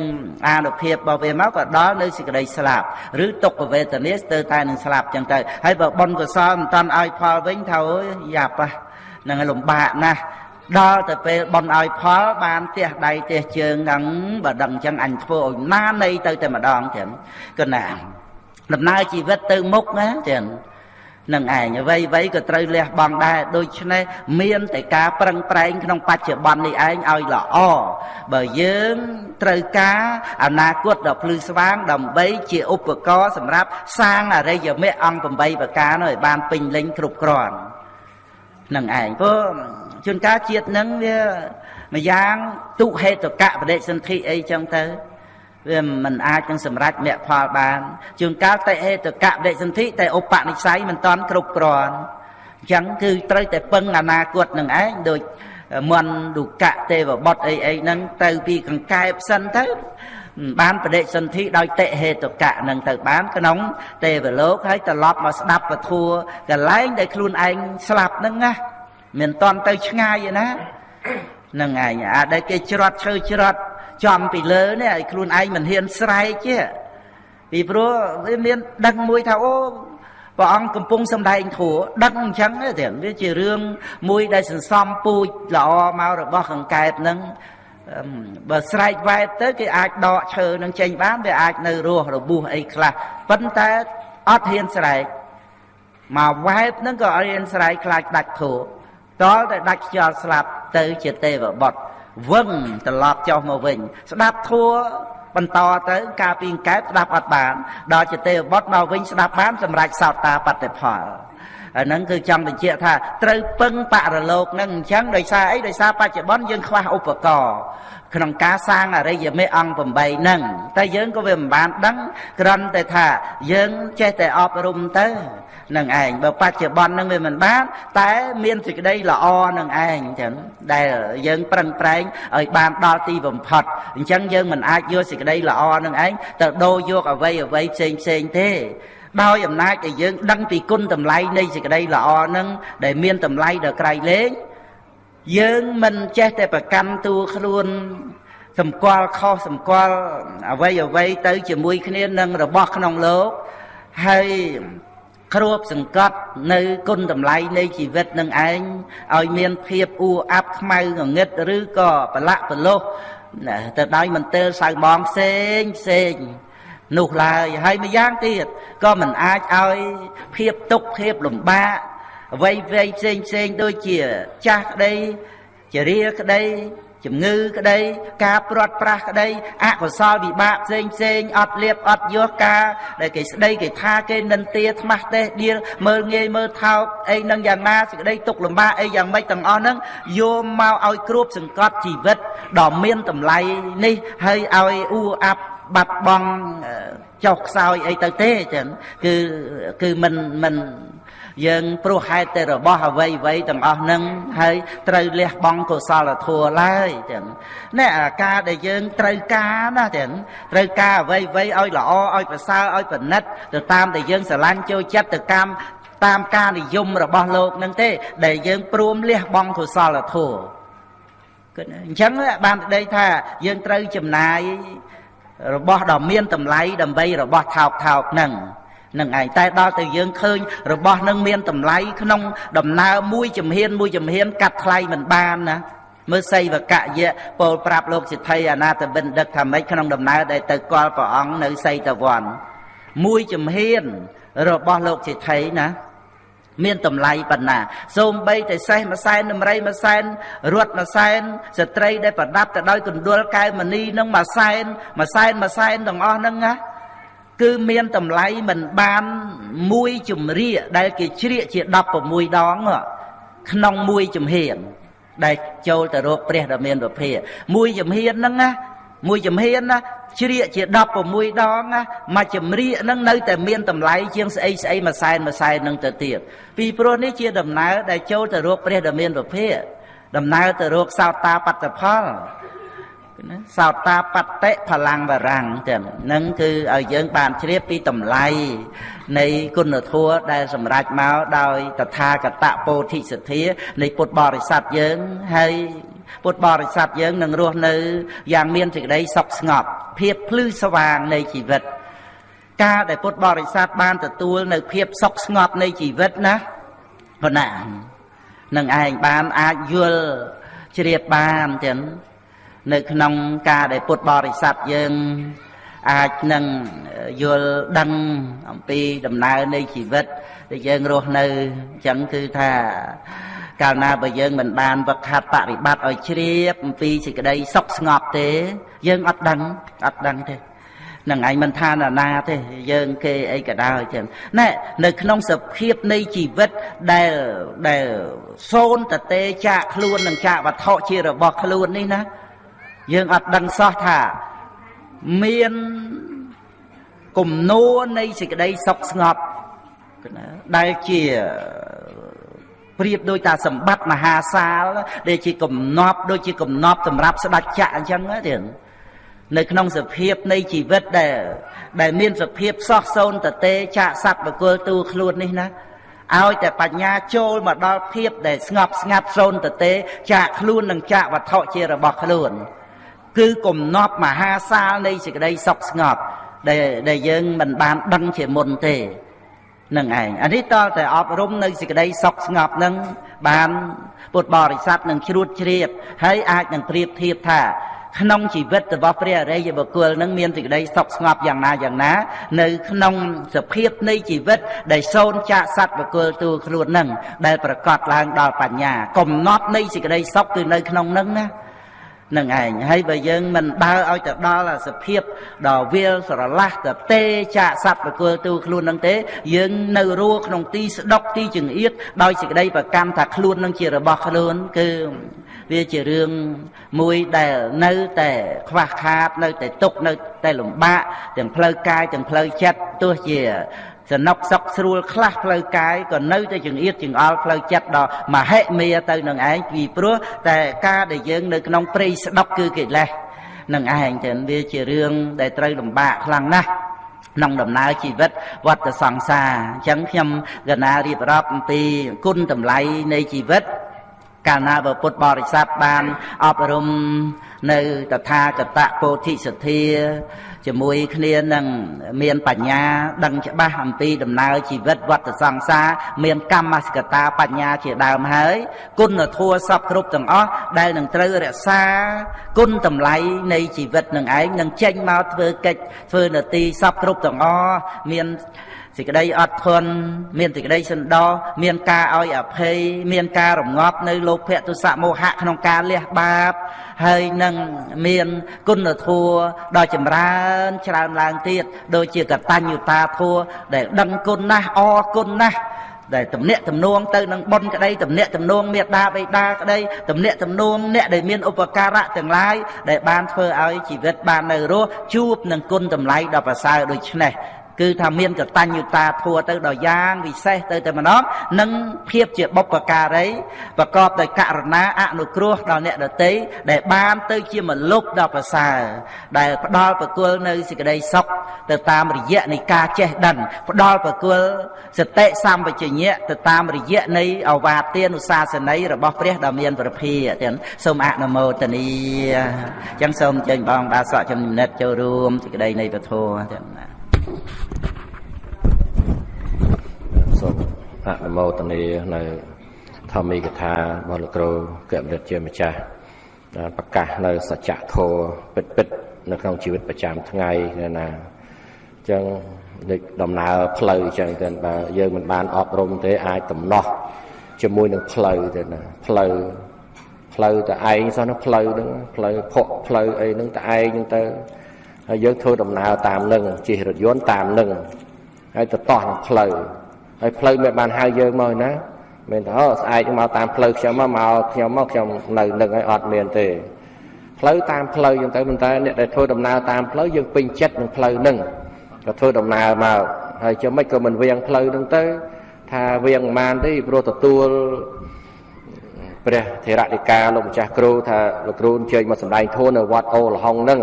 អានុភាពរបស់វាមកក៏ដល់នៅសេចក្តីស្លាប់ឬទុក្ខវេទនាស្ទើរតែនឹងស្លាប់អញ្ចឹងទៅហើយបើបុណ្យកុសលមិនតាន់ឲ្យផលវិញថាអូយយ៉ាប់ហ្នឹងលំបាកណាស់ដល់ទៅពេលបន់ឲ្យផលបានទះដៃទះជើងហ្នឹងបើដឹងអញ្ចឹងអញធ្វើឲ្យណានៃទៅតែម្ដងចឹងគណាដំណើរជីវិតទៅមុខណាចឹង នឹងឯងអ្វីអ្វីក៏ត្រូវលះបង់ដែរដូច្នេះមានតែការប្រឹងប្រែងក្នុងបច្ចុប្បន្ននេះឯងឲ្យល្អបើយើងត្រូវការអនាគតដ៏ភ្លឺស្វាង ដើម្បីជាឧបករណ៍សម្រាប់សាងអរិយមគ្គអង្គ8ប្រការនោះឲ្យបានពេញលេញគ្រប់គ្រាន់នឹងឯងព្រោះជួនកាលជាតិនឹងវាម្យ៉ាងទុហេតុកៈបដិសន្ធិអីចឹងទៅ វាមិនអាចនឹងសម្រេចមគ្គផលបានជួនកាលតេហេតកៈវិសន្ធិតែឧបនិស្ស័យមិនតាន់គ្រប់គ្រាន់អញ្ចឹងគឺត្រូវតែពឹងអនាគតនឹងឯងដូចមន្តឌុកៈទេវបុត្រអីអីហ្នឹងទៅពីកង្កែបសិនទៅបានបដិសន្ធិដោយតិហេតុកៈនឹងទៅបានក្នុងទេវលោកហើយត្រឡប់មកស្ដាប់ពធัวកន្លែងដែលខ្លួនឯងស្លាប់ហ្នឹងណាមិនតន់ទៅឆ្ងាយទេណាហ្នឹងឯងអាដែលគេច្រត់ឈើច្រត់ ចំពីលើនេះឲ្យខ្លួនឯងមិនហ៊ានស្រែកទេពីព្រោះវាមានដឹងមួយថាអូព្រះអង្គកំពុងសម្ដែងធัวដឹងអញ្ចឹងទេវាជារឿងមួយដែលសន្សំពូជល្អមករបស់កង្កែបហ្នឹងបើស្រែកវ៉ែតទៅគេអាចដកឈើនឹងចេញបានវាអាចនៅរស់របួសអីខ្លះប៉ុន្តែអត់ហ៊ានស្រែកមកវ៉ែតហ្នឹងក៏អត់ហ៊ានស្រែកខ្លាចដាច់ធัวតលតែដាច់ខ្យល់ស្លាប់ទៅជាទេវបុត្រ វឹងត្រឡប់ចុះមកវិញ ស្ដាប់ធัวបន្តទៅ ការពីកែបស្ដាប់អត់បាន ដល់ជាទេវបុត្រមកវិញស្ដាប់បានសម្រាប់សោតាបតិផល អាហ្នឹងគឺចង់បញ្ជាក់ថាត្រូវពឹងបរលោកហ្នឹងអញ្ចឹងដោយសារអីដោយសារបច្ចុប្បន្នយើងខ្វះឧបករណ៍ក្នុងការសាងអរិយមេអង្គ8ហ្នឹងតែយើងក៏វាមិនបានដឹងគ្រាន់តែថាយើងចេះតែអប់រំទៅនឹងឯងបើបច្ចុប្បន្ននឹងវាមិនបាន តែមានសេចក្តីល្អនឹងឯងចឹងដែលយើងប្រឹងប្រែងឲ្យបានដល់ទីបំផុតអញ្ចឹងយើងមិនអាចយកសេចក្តីល្អនឹងឯងទៅដូរយកអ្វីអ្វីផ្សេងផ្សេងទេ ដោយអំណាចដែលយើងដឹងពីគុណតម្លៃនៃសេចក្តីល្អនឹងដែលមានតម្លៃដល់ក្រៃលែងយើងមិនចេះតែប្រកាន់តួខ្លួនសម្គាល់ខុសសម្គាល់អ្វីអ្វីទៅជាមួយគ្នានឹងរបស់ក្នុងលោកហើយគ្របសង្កត់នៅគុណតម្លៃនៃជីវិតនឹងឯងឲ្យមានភាពអ៊ូអាប់ខ្មៅងងឹតឬក៏ប្រឡាក់ប្រឡោះទៅដោយមន្ទិលសៅមងផ្សេងផ្សេង នោះឡើយហើយម្យ៉ាងទៀតក៏មិនអាចឲ្យភាពទុកភាពលំបាកអ្វីៗផ្សេងផ្សេងដូចជាចាស់ក្តីជារាក្តីជំងឺក្តីការព្រាត់ប្រាសក្តីអកុសលវិបាកផ្សេងផ្សេងអត់លៀបអត់យោការដែលគេស្ដីគេថាគេនិន្ទាថ្មាស់ទេដៀលមើលងាយមើលថោកអីនឹងយ៉ាងណាសេចក្តីទុកលំបាកអីយ៉ាងម៉េចទាំងអស់ហ្នឹងយកមកឲ្យគ្របសង្កត់ជីវិតដ៏មានតម្លៃនេះហើយឲ្យអ៊ូអាប់ បាត់បង់ចុះខ្សោយអីទៅទេចឹងគឺគឺមិនមិនយើងព្រោះហេតុតែរបស់អ្វីអ្វីទាំងអស់ហ្នឹងហើយត្រូវលះបង់កុសលធម៌ឡើយចឹងនេះអាការដែលយើងត្រូវការណាចឹងត្រូវការអ្វីអ្វីឲ្យល្អឲ្យប្រសើរឲ្យប្រណិតទៅតាមដែលយើងស្រឡាញ់ចូលចិត្តទៅកម្មតាមការនិយមរបស់លោកនឹងទេ ដែលយើងព្រមលះបង់កុសលធម៌គឺអញ្ចឹងបានប្តីថាយើងត្រូវចំណាយ របស់ដ៏មានតម្លៃដើម្បីរបស់ថោកថោកហ្នឹងនឹងឯងតែដល់ទៅយើងឃើញរបស់នឹងមានតម្លៃក្នុង ដំណើរមួយជំហានមួយជំហាន កាត់ថ្លៃមិនបានណាមើលសីវកយៈពោលប្រាប់លោកសិទ្ធិអនាតបិណ្ឌិតថាម៉េចក្នុងដំណើរដែលទៅគាល់ព្រះអង្គនៅសីតវ័នមួយជំហានរបស់លោកសិទ្ធិណា មានតម្លៃប៉ុណ្ណាសូម្បីតែសេះមួយសែនដំរីមួយសែនរត់មួយសែនស្ត្រីដែលប្រដាប់ទៅដោយកណ្ដុលកែវមณีនឹងមួយសែនមួយសែនមួយសែនទាំងអស់ហ្នឹងណាគឺមានតម្លៃមិនបានមួយជំរាកដែលគេជ្រៀកជា16ដងក្នុងមួយជំហាន ដែលចូលទៅរកព្រះដ៏មានពភាមួយជំហានហ្នឹងណាមួយជំហានណា ជ្រៀកជា16ដងណាមួយជំរាកហ្នឹងនៅតែមានតម្លៃជាងស្អីស្អីមួយសែនមួយសែនហ្នឹងទៅទៀតពីព្រោះនេះជាដំណើរដែលចូលទៅរកព្រះដ៏មានពភាដំណើរទៅរកសោតាបត្តផល ណាសោតាបតិផលាំងវរាំងទាំងនឹងគឺឲ្យយើងបានជ្រាបពីតម្លៃនៃគុណធម៌ដែលសម្រេចមកដោយតថាគតពោធិសទ្ធានៃពុទ្ធបរិស័ទយើងហើយពុទ្ធបរិស័ទយើងនឹងរស់នៅយ៉ាងមានសេចក្តីសុខស្ងប់ភាពភ្លឺស្វាងនៃជីវិត ការដែលពុទ្ធបរិស័ទបានទទួលនៅភាពសុខស្ងប់នៃជីវិតណាប៉ុណ្ណានឹងឯងបានអាចយល់ជ្រាបបានចឹង នៅក្នុងការដែលពុទ្ធបរិស័ទយើងអាចនឹងយល់ដឹងអំពីដំណើរនៃជីវិតដែលយើងរស់នៅអញ្ចឹងគឺថាកាលណាបើយើងមិនបានវឹកហាត់បរិបត្តិឲ្យជ្រាបអំពីសេចក្តីសុខស្ងប់ទេ យើងអត់ដឹងអត់ដឹងទេនឹងឯងមិនថាណានាទេយើងគេអីក៏ដោយចឹងណែនៅក្នុងសភាពនៃជីវិតដែលដែលសូនតទេចាកខ្លួននឹងចាកវត្ថុជារបស់ខ្លួននេះណា យើងអត់ដឹងសោះថាមានគំនួននៃសេចក្តីសុខស្ងប់ដែលជាប្រៀបដូចតាសម្បត្តិមហាសាលដែលជាកំណប់ដូចជាកំណប់សម្រាប់ស្ដេចចក្រអញ្ចឹងទៀតនៅក្នុងសភាពនៃជីវិតដែលដែលមានសភាពសោះសូនតទេចាកសัตว์បកុលទូខ្លួននេះណាឲ្យតែបញ្ញាចូលមកដល់ភាពដែលស្ងប់ស្ងាត់សូនតទេចាកខ្លួននិងចាកវត្ថុជារបស់ខ្លួន គឺគំនប់មហាសាលនៃសេចក្តីសុខស្ងប់ដែលដែលយើងមិនបានដឹងជាមុនទេនឹងឯងអានេះតើតែអប់រំនៅសេចក្តីសុខស្ងប់នឹងបានពុទ្ធបរិស័ទនឹងជ្រួតជ្រាបហើយអាចនឹងប្រៀបធៀបថាក្នុងជីវិតរបស់ព្រះអរិយបុគ្គលនឹងមានសេចក្តីសុខស្ងប់យ៉ាងណាយ៉ាងណា នៅក្នុងសភាពនៃជីវិត ដែលសូនចាកសត្វបុគ្គលទូខ្លួននឹងដែលប្រកាសឡើងដល់បញ្ញា កំណត់នៃសេចក្តីសុខគឺនៅក្នុងនឹងណា នឹងឯងហើយបើយើងមិនដើរឲ្យទៅដល់សភាពដ៏វាលស្រឡះទៅទេចាកសត្វបកុលទូខ្លួននឹងទេ យើងនៅរស់ក្នុងទីស្ដុកទីចង្អៀតដោយសេចក្តីប្រកាន់ថាខ្លួននឹងជារបស់ខ្លួន គឺវាជារឿងមួយដែលនៅតែខ្វះខាត នៅតែទុកនៅតែលំបាកទាំងផ្លូវកាយទាំងផ្លូវចិត្តទោះជា សនុកសុកស្រួលខ្លះផ្លូវកាយក៏នៅតែចង្អៀតចង្អល់ផ្លូវចិត្តដល់មហិមាទៅនឹងឯងពីព្រោះតែការដែលយើងនៅក្នុងព្រៃស្ដុកគឺកិលេសនឹងឯងចឹងវាជារឿងដែលត្រូវលំបាកខ្លាំងណាស់ក្នុងដំណើរជីវិតវត្តសង្សារអញ្ចឹងខ្ញុំកណារៀបរាប់អំពីគុណតម្លៃនៃជីវិតកាលណាបើពុទ្ធបរិស័ទបានអប់រំ នៅតថាគតពោធិសទ្ធាជាមួយគ្នានឹងមានបញ្ញាដឹងច្បាស់អំពីដំណើរជីវិតវត្តសង្សារមានកម្មសកតាបញ្ញាជាដើមហើយ គុណធម៌សពគ្រប់ទាំងអស់ដែលនឹងត្រូវរក្សា គុណតម្លៃនៃជីវិតនឹងឯងនឹងចេញមកធ្វើកិច្ចធ្វើនទីសពគ្រប់ទាំងអស់មាន សេចក្តីអត់ធន់មានសេចក្តីសន្តោសមានការឲ្យអភ័យមានការរងាប់នៅលោភៈទុសៈមោហៈក្នុងការលះបាប ហើយនឹងមានគុណធម៌ដ៏ចម្រើនច្រើនឡើងទៀតដូចជាកតញ្ញុតាធម៌ដែលដឹងគុណណាស់អរគុណណាស់ដែលទំនាក់ទំនងទៅនឹងបុណ្យក្តីទំនាក់ទំនងមេត្តាបិតាក្តីទំនាក់ទំនងអ្នកដែលមានឧបការៈទាំងឡាយដែលបានធ្វើឲ្យជីវិតបាននៅរស់ជួបនឹងគុណតម្លៃដ៏ប្រសើរដូច្នេះ គឺថាមានកតញ្ញុតាធัวទៅដល់យ៉ាងវិសេសទៅតែម្ដងនិងភាពជាបុព្វការីប្រកបដោយករណាអនុគ្រោះដល់អ្នកដទៃដែលបានទៅជាមលុបដ៏ប្រសើរដែលផ្ដល់ប្រគល់នៅសេចក្តីសុខទៅតាមរយៈនៃការចេះដឹងផ្ដល់ប្រគល់សតិសម្បជញ្ញៈទៅតាមរយៈនៃអវាទានុសាសន័យរបស់ព្រះដ៏មានប្រភាទាំងសូមអនុមោទនីអញ្ចឹងសូមចេញបងដាសក់ចំណិតចូលរួមសេចក្តីនៃពធទាំងណាសូម អនុមោទនានៅធម្មីកថារបស់លោកគ្រូកែមរិទ្ធជាម្ចាស់ដែលប្រកាសនៅសច្ចធម៌ពិតពិតនៅក្នុងជីវិតប្រចាំថ្ងៃណាអញ្ចឹងដូចដំណើរផ្លូវអញ្ចឹងទៅបើយើងមិនបានអប់រំទេអាចដំណោះជាមួយនឹងផ្លូវទៅណាផ្លូវផ្លូវតែឯងសោះនោះផ្លូវហ្នឹងផ្លូវភក់ផ្លូវអីហ្នឹងតែឯងហ្នឹងទៅហើយយើងធ្វើដំណើរតាមនឹងជិះរថយន្តតាមនឹងហើយទៅតោះនឹងផ្លូវ ហើយផ្លូវមិនបានហៅយើងមកណាមិនថាអូស្អែកមកតាមផ្លូវខ្ញុំមកមកខ្ញុំមកខ្ញុំនៅនឹងហើយអត់មានទេផ្លូវតាមផ្លូវយើងទៅប៉ុន្តែអ្នកដែលធ្វើដំណើរតាមផ្លូវយើងពេញចិត្តនឹងផ្លូវនឹងក៏ធ្វើដំណើរមកហើយចាំមិនក៏មិនវៀងផ្លូវនឹងទៅ ថាវៀងមិនបានទេព្រោះទទួលព្រះធេរតិកាលោកម្ចាស់គ្រូថាលោកគ្រូអញ្ជើញមកសម្ដែងធម៌នៅវត្តអូលហុងនឹង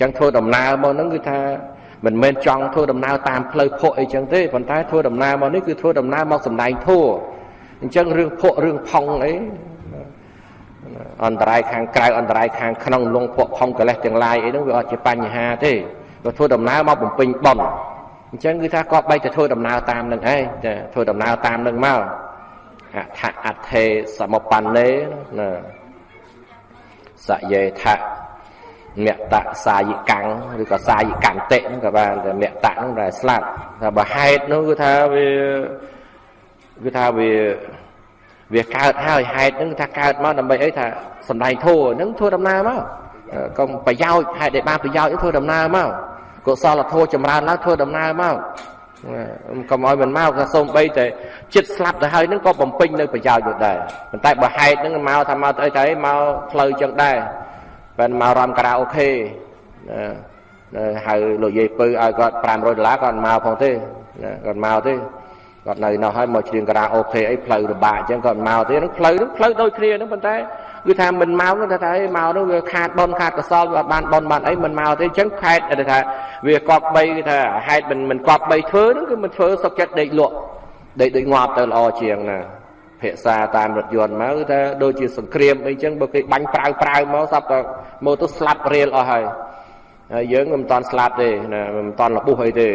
ចឹងធ្វើដំណើរមកហ្នឹងគឺថា មិនមែនចង់ធ្វើដំណើរតាមផ្លូវភក់អីចឹងទេប៉ុន្តែធ្វើដំណើរមកនេះគឺធ្វើដំណើរមកសំដែងធัวអញ្ចឹងរឿងភក់រឿងផុងអីអន្តរាយខាងក្រៅអន្តរាយខាងក្នុងលងភក់ផុងកលេសទាំងឡាយអីហ្នឹងវាអត់ជាបញ្ហាទេគាត់ធ្វើដំណើរមកបំពេញបន់អញ្ចឹងគឺថាគាត់បីតែធ្វើដំណើរតាមនឹងឯងចាធ្វើដំណើរតាមនឹងមកអថអថេសមបណ្ណេណាសយេថ មតសាយិកាំងឬក៏សាយិកន្តិហ្នឹងក៏បានតែមតហ្នឹងតែស្លាប់ថាបើហេតុនោះគឺថាវាគឺថាវាវាកើតហើយហេតុហ្នឹងថាកើតមកដើម្បីអីថាសំដែងធัวហ្នឹងធ្វើដំណើរមកកុំប្រយោជន៍ហេតុដែលបានប្រយោជន៍ធ្វើដំណើរមកកុសលធម៌ចម្រើនឡើងធ្វើដំណើរមកកុំឲ្យមិនមកថាសូមបីតែចិត្តស្លាប់ទៅហើយនឹងក៏បំពេញនៅប្រយោជន៍នោះដែរប៉ុន្តែបើហេតុហ្នឹងមកថាមកទៅអីទៅមកផ្លូវចឹងដែរ ប៉ែនមករំការ៉ាអូខេណាហៅលោកយាយពៅឲ្យគាត់500ដុល្លារគាត់មកផងទេណាគាត់មកទេគាត់នៅនោះហើយមកច្រៀងការ៉ាអូខេអីផ្លូវរបាក់អញ្ចឹងគាត់មកទេនឹងផ្លូវនឹងផ្លូវដូចគ្នានឹងប៉ុន្តែគឺថាមិនមកនោះថាអីមកនោះវាខាតបនខាតកសលវាបានបនបានអីមិនមកទេអញ្ចឹងខេតថាវាកប់បីគឺថាហេតុមិនមិនកប់បីធ្វើនោះគឺមិនធ្វើសុកចិត្តដេកលក់ដេកដូចងាប់ទៅល្អជាងណា ភាសាតាមរថយន្តមកគឺថាដូចជាសង្គ្រាមអីចឹងបើគេបាញ់ប្រាវប្រាវមកសັບតែមកទៅស្លាប់រៀលអស់ហើយហើយយើងមិនតាន់ស្លាប់ទេណាមិនតាន់លបុះអីទេ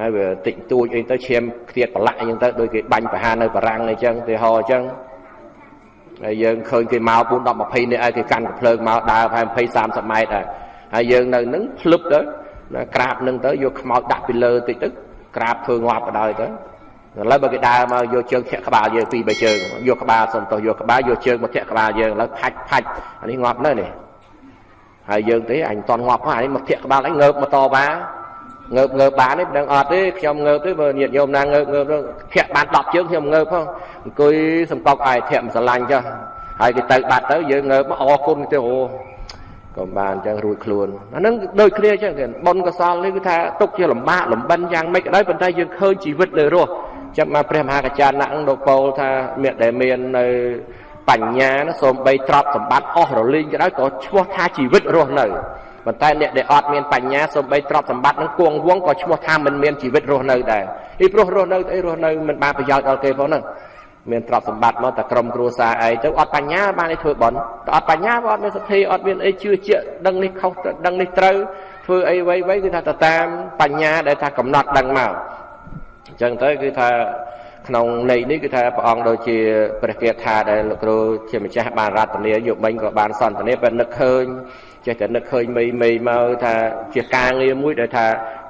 ហើយវាតិចតួចអីទៅឈាមខ្ទាតប្រឡាក់អីចឹងទៅដូចគេបាញ់ប្រហារនៅបារាំងអីចឹងទីហោអញ្ចឹងហើយយើងឃើញគេមក4 10 20នេះឲ្យគេកាន់កំភ្លើងមកដើរប្រហែល20 30ម៉ែត្រហើយហើយយើងនៅនឹងភ្លឹបទៅក្រាបនឹងទៅយកខ្មោចដាក់ពីលើតិចទៅក្រាបធ្វើងាប់បដ ாய் ទៅ ឥឡូវបើគេដើរមកយកជើងធាក់ក្បាលយើងពីរបីជើងយកក្បាលសំទោសយកក្បាលយកជើងមកធាក់ក្បាលយើងឥឡូវផាច់ផាច់អានេះងាប់នៅនេះហើយយើងទេអញតន់ងាប់ហ្នឹងអានេះមកធាក់ក្បាលអញងើបមកតបាងើបងើបបានទេមិនដឹងអត់ទេខ្ញុំងើបទេបើញាតិញោមណាងើបងើបទៅធាក់បាន10ជើងខ្ញុំងើបផងអង្គុយសំកប់អាយធាក់មិនស្រឡាញ់ចុះហើយគេទៅបាត់ទៅយើងងើបមកអរគុណទៅអូក៏បានអញ្ចឹងរួចខ្លួនអាហ្នឹងដូចគ្នាអញ្ចឹងទៀតបុណ្យកសលនេះគឺថាទុកជាលំបាកលំបិនយ៉ាងម៉េចក៏ដោយប៉ុន្តែយើងឃើញជីវិតនៅរស់ ចាំមកព្រះមហាកច្ចាណៈនឹងលោកពោលថាមានដែលមាននៅបញ្ញាសូមបីទ្រព្យសម្បត្តិអស់រលីងក៏ដោយក៏ឈ្មោះថាជីវិតរស់នៅប៉ុន្តែអ្នកដែលអត់មានបញ្ញាសូមបីទ្រព្យសម្បត្តិនឹងគួងវងក៏ឈ្មោះថាមិនមានជីវិតរស់នៅដែរពីព្រោះរស់នៅអីរស់នៅមិនបានប្រយោជន៍ដល់គេផងហ្នឹងមានទ្រព្យសម្បត្តិមកតែក្រុមគ្រួសារឯងទៅអត់បញ្ញាបានឲ្យធ្វើបន់តែអត់បញ្ញាក៏អត់មានសទ្ធាអត់មានអីជឿជាក់ដឹងនេះខុសដឹងនេះត្រូវធ្វើអីវៃវៃគឺថាទៅតាមបញ្ញាដែលថាកំណត់ដឹងមក អញ្ចឹងទៅគឺថាក្នុងន័យនេះគឺថាព្រះអង្គដូចជាព្រះគាថាដែលលោកគ្រូជាម្ចាស់បានរតនាយកមិញក៏បានសន្ទនាពេលនឹកឃើញចេះតែនឹកឃើញមីមីមកថាជាការងារមួយដែលថា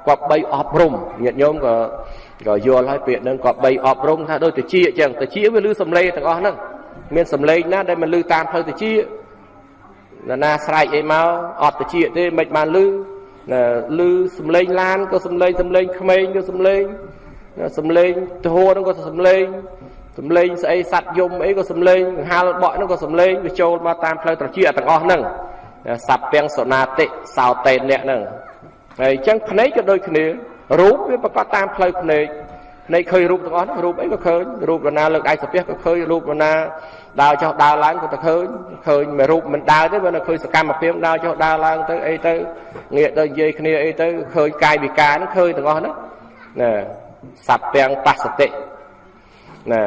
គាត់បីអប់រំញាតិញោមក៏ក៏យល់ហើយពាក្យហ្នឹងគាត់បីអប់រំថាដូចតិចអញ្ចឹងតិចវាលឺសំឡេងទាំងអស់ហ្នឹងមានសំឡេងណាដែលមិនលឺតាមផ្លូវតិចណាណាស្រែកអីមកអត់តិចទេមិនបានលឺណាលឺសំឡេងឡានក៏សំឡេងសំឡេងក្មេងក៏សំឡេង សំឡេងទហោហ្នឹងក៏សំឡេងសំឡេងស្អីសัตว์យំអីក៏សំឡេងកង្ហាលបក់ហ្នឹងក៏សំឡេងវាចូលមកតាមផ្លូវត្រជាទាំងអស់ហ្នឹងសัพពាំងសនាតិសោតេនអ្នកហ្នឹងហើយអញ្ចឹងភ្នែកក៏ដូចគ្នារូបវាប្រកបតាមផ្លូវភ្នែកភ្នែកឃើញរូបទាំងអស់រូបអីក៏ឃើញរូបរណាលើកដៃសាពះក៏ឃើញរូបរណាដើរចុះដើរឡើងក៏ទៅឃើញឃើញមួយរូបមិនដើរទេបើនៅឃើញសកម្មភាពដើរចុះដើរឡើងទៅអីទៅងាកទៅនិយាយគ្នាអីទៅឃើញកាយវិការហ្នឹងឃើញទាំងអស់ហ្នឹងណា សត្វទាំងបស្សតិណា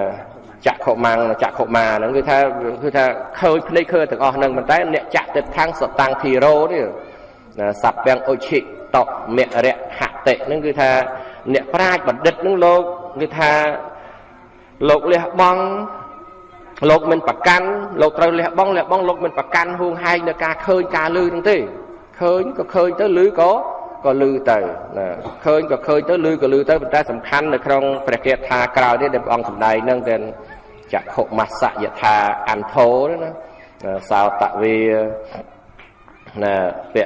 ចក្ខុមាំងចក្ខុមាហ្នឹងគឺថាគឺថាឃើញភ្នែកឃើញទាំងអស់ហ្នឹងប៉ុន្តែអ្នកចក្ខតិថាំងសតាំងធីរោនេះណាសត្វទាំងអុឈិតមរៈហតិហ្នឹងគឺថាអ្នកប្រាជ្ញបណ្ឌិតហ្នឹងលោកគឺថាលោកលះបង់លោកមិនប្រកាន់លោកត្រូវលះបង់លះបង់លោកមិនប្រកាន់ហួងហែងនៅការឃើញការលឺហ្នឹងទេឃើញក៏ឃើញទៅលឺក៏ ក៏លឺទៅណាឃើញក៏ឃើញទៅលឺក៏លឺទៅប៉ុន្តែសំខាន់នៅក្នុងព្រះគាថាក្រោយនេះដែលព្រះអង្គសម្ដែងហ្នឹងគឺចក្ខុមស្សយថាអន្ធោណាសោតវេណាព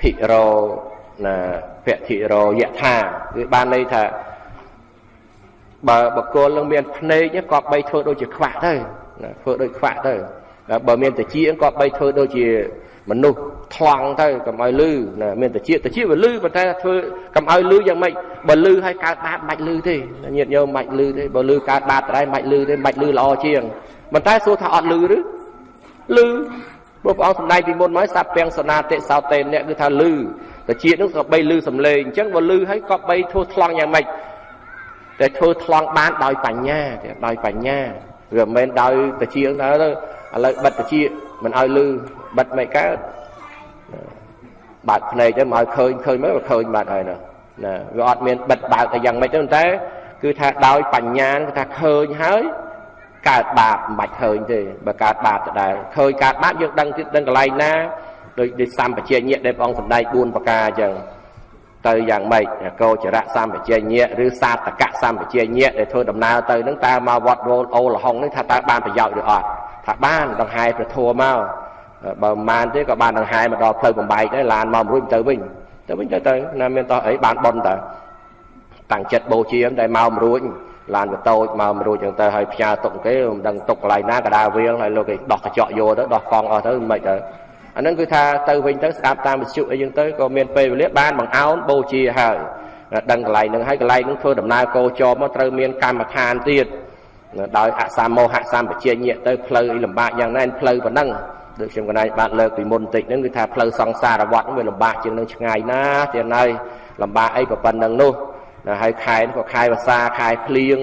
ធិរោណាពធិរោយថាគឺបានន័យថាបើបកគលនឹងមានភ្នែកក៏បីធ្វើដូចជាខ្វាក់ទៅណាធ្វើដូចខ្វាក់ទៅបើមានតិចក៏បីធ្វើដូចជា មនុស្សថ្លង់ទៅកុំឲ្យលឺណាមានតិចតិចវាលឺប៉ុន្តែធ្វើកុំឲ្យលឺយ៉ាងម៉េចបើលឺឲ្យកើតបាបមិនបាច់លឺទេញាតិញោមមិនបាច់លឺទេបើលឺកើតបាបដដែលមិនបាច់លឺទេមិនបាច់លឺល្អជាងប៉ុន្តែសួរថាអត់លឺឬលឺព្រោះព្រះអង្គសម្ដែងពីមុនមកសัพពាំងសនាតិសោតេអ្នកគឺថាលឺតិចនោះក៏បីលឺសំឡេងអញ្ចឹងបើលឺឲ្យក៏បីធ្វើថ្លង់យ៉ាងម៉េចតែធ្វើថ្លង់បានដោយបញ្ញាដោយបញ្ញាវាមិនមែនដោយតិចទៅឥឡូវបិទតិច មិនឲ្យលឺបិទមិនកើតបើកភ្នែកទៅមកឲ្យឃើញឃើញមើលវាឃើញបាត់ហើយណាណាវាអត់មានបិទបើកតែយ៉ាងម៉េចទេតែគឺថាដោយបញ្ញាគឺថាឃើញហើយកើតបាបមិនបាច់ឃើញទេបើកើតបាបទៅដែរឃើញកើតបាបយើងដឹងទៀតដឹងកន្លែងណាដោយដោយសម្បជញ្ញៈដែលព្រះអង្គសម្ដែង4ប្រការអញ្ចឹងទៅយ៉ាងម៉េចកោចរៈសម្បជញ្ញៈឬសាតកៈសម្បជញ្ញៈដែលធ្វើដំណើរទៅនឹងតើមកវត្តរោលអូលហុងនេះថាតើបានប្រយោជន៍ឬអត់ ថាបានដង្ហែប្រធัวមកបើមិនបានទេក៏បានដង្ហែមកដល់ផ្លូវបំបែកដែរឡានមករួចទៅវិញទៅវិញទៅទៅណាមានតោះអីបានប៉ុនតើតាំងចិត្តបូជាតែមកមិនរួចឡានក៏តូចមកមិនរួចចឹងទៅហើយផ្ញើទុកគេមិនដឹងទុកកន្លែងណាក៏ដើរវាលហើយលោកគេដោះកញ្ចក់យកទៅដោះកង់អស់ទៅមិនទៅអាហ្នឹងគឺថាទៅវិញទៅស្ដាប់តាមវិទ្យុអីចឹងទៅក៏មានពេលវេលាបានបង្អោនបូជាហើយដឹងកន្លែងហ្នឹងហើយកន្លែងហ្នឹងធ្វើដំណើរកោចរមកត្រូវមានកម្មដ្ឋានទៀត ដោយអសមោហៈសម្បជញ្ញៈទៅផ្លូវអីលំបាកយ៉ាងណាផ្លូវប៉ុណ្ណឹងដូចខ្ញុំកណៃបាទលើកពីមុនបន្តិចហ្នឹងគឺថាផ្លូវសង្សារវត្តហ្នឹងវាលំបាកជាងនឹងឆ្ងាយណាស់ទៀតហើយលំបាកអីក៏ប៉ុណ្ណឹងនោះហើយខែក៏ខែវសាខែភ្លៀង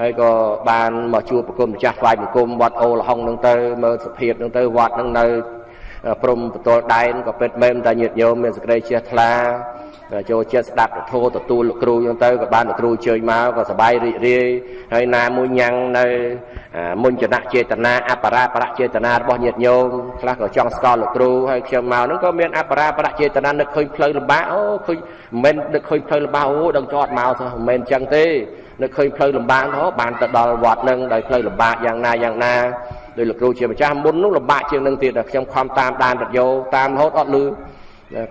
ហើយក៏បានមកជួបប្រគំម្ចាស់ថ្វាយបង្គំវត្តអូលហុងហ្នឹងទៅមើលសភាពហ្នឹងទៅវត្តហ្នឹងនៅព្រំបតលដែនក៏ពិតមែនតែញាតិញោមមានសេចក្តីជ្រះថ្លា ចូលចិត្តស្ដាប់ពធទទួលលោកគ្រូចឹងទៅក៏បានលោកគ្រូជើញមកក៏សប្បាយរីករាយហើយណាមួយញ៉ាំងនៅមុញ្ចនៈចេតនាអបរាបរៈចេតនារបស់ញាតិញោមខ្លះក៏ចង់ស្គាល់លោកគ្រូហើយខ្ញុំមកហ្នឹងក៏មានអបរាបរៈចេតនានឹកឃើញផ្លូវលំបាកអូឃើញមិនមែននឹកឃើញផ្លូវលំបាកអូដឹងចតមកសោះមិនមែនចឹងទេនឹកឃើញផ្លូវលំបាកទៅបានទៅដល់វត្តហ្នឹងដោយផ្លូវលំបាកយ៉ាងណាយ៉ាងណាដោយលោកគ្រូជាម្ចាស់មុននោះលំបាកជាងនឹងទៀតខ្ញុំខំតាមដានរត់យោតាមរហូតអត់លឺ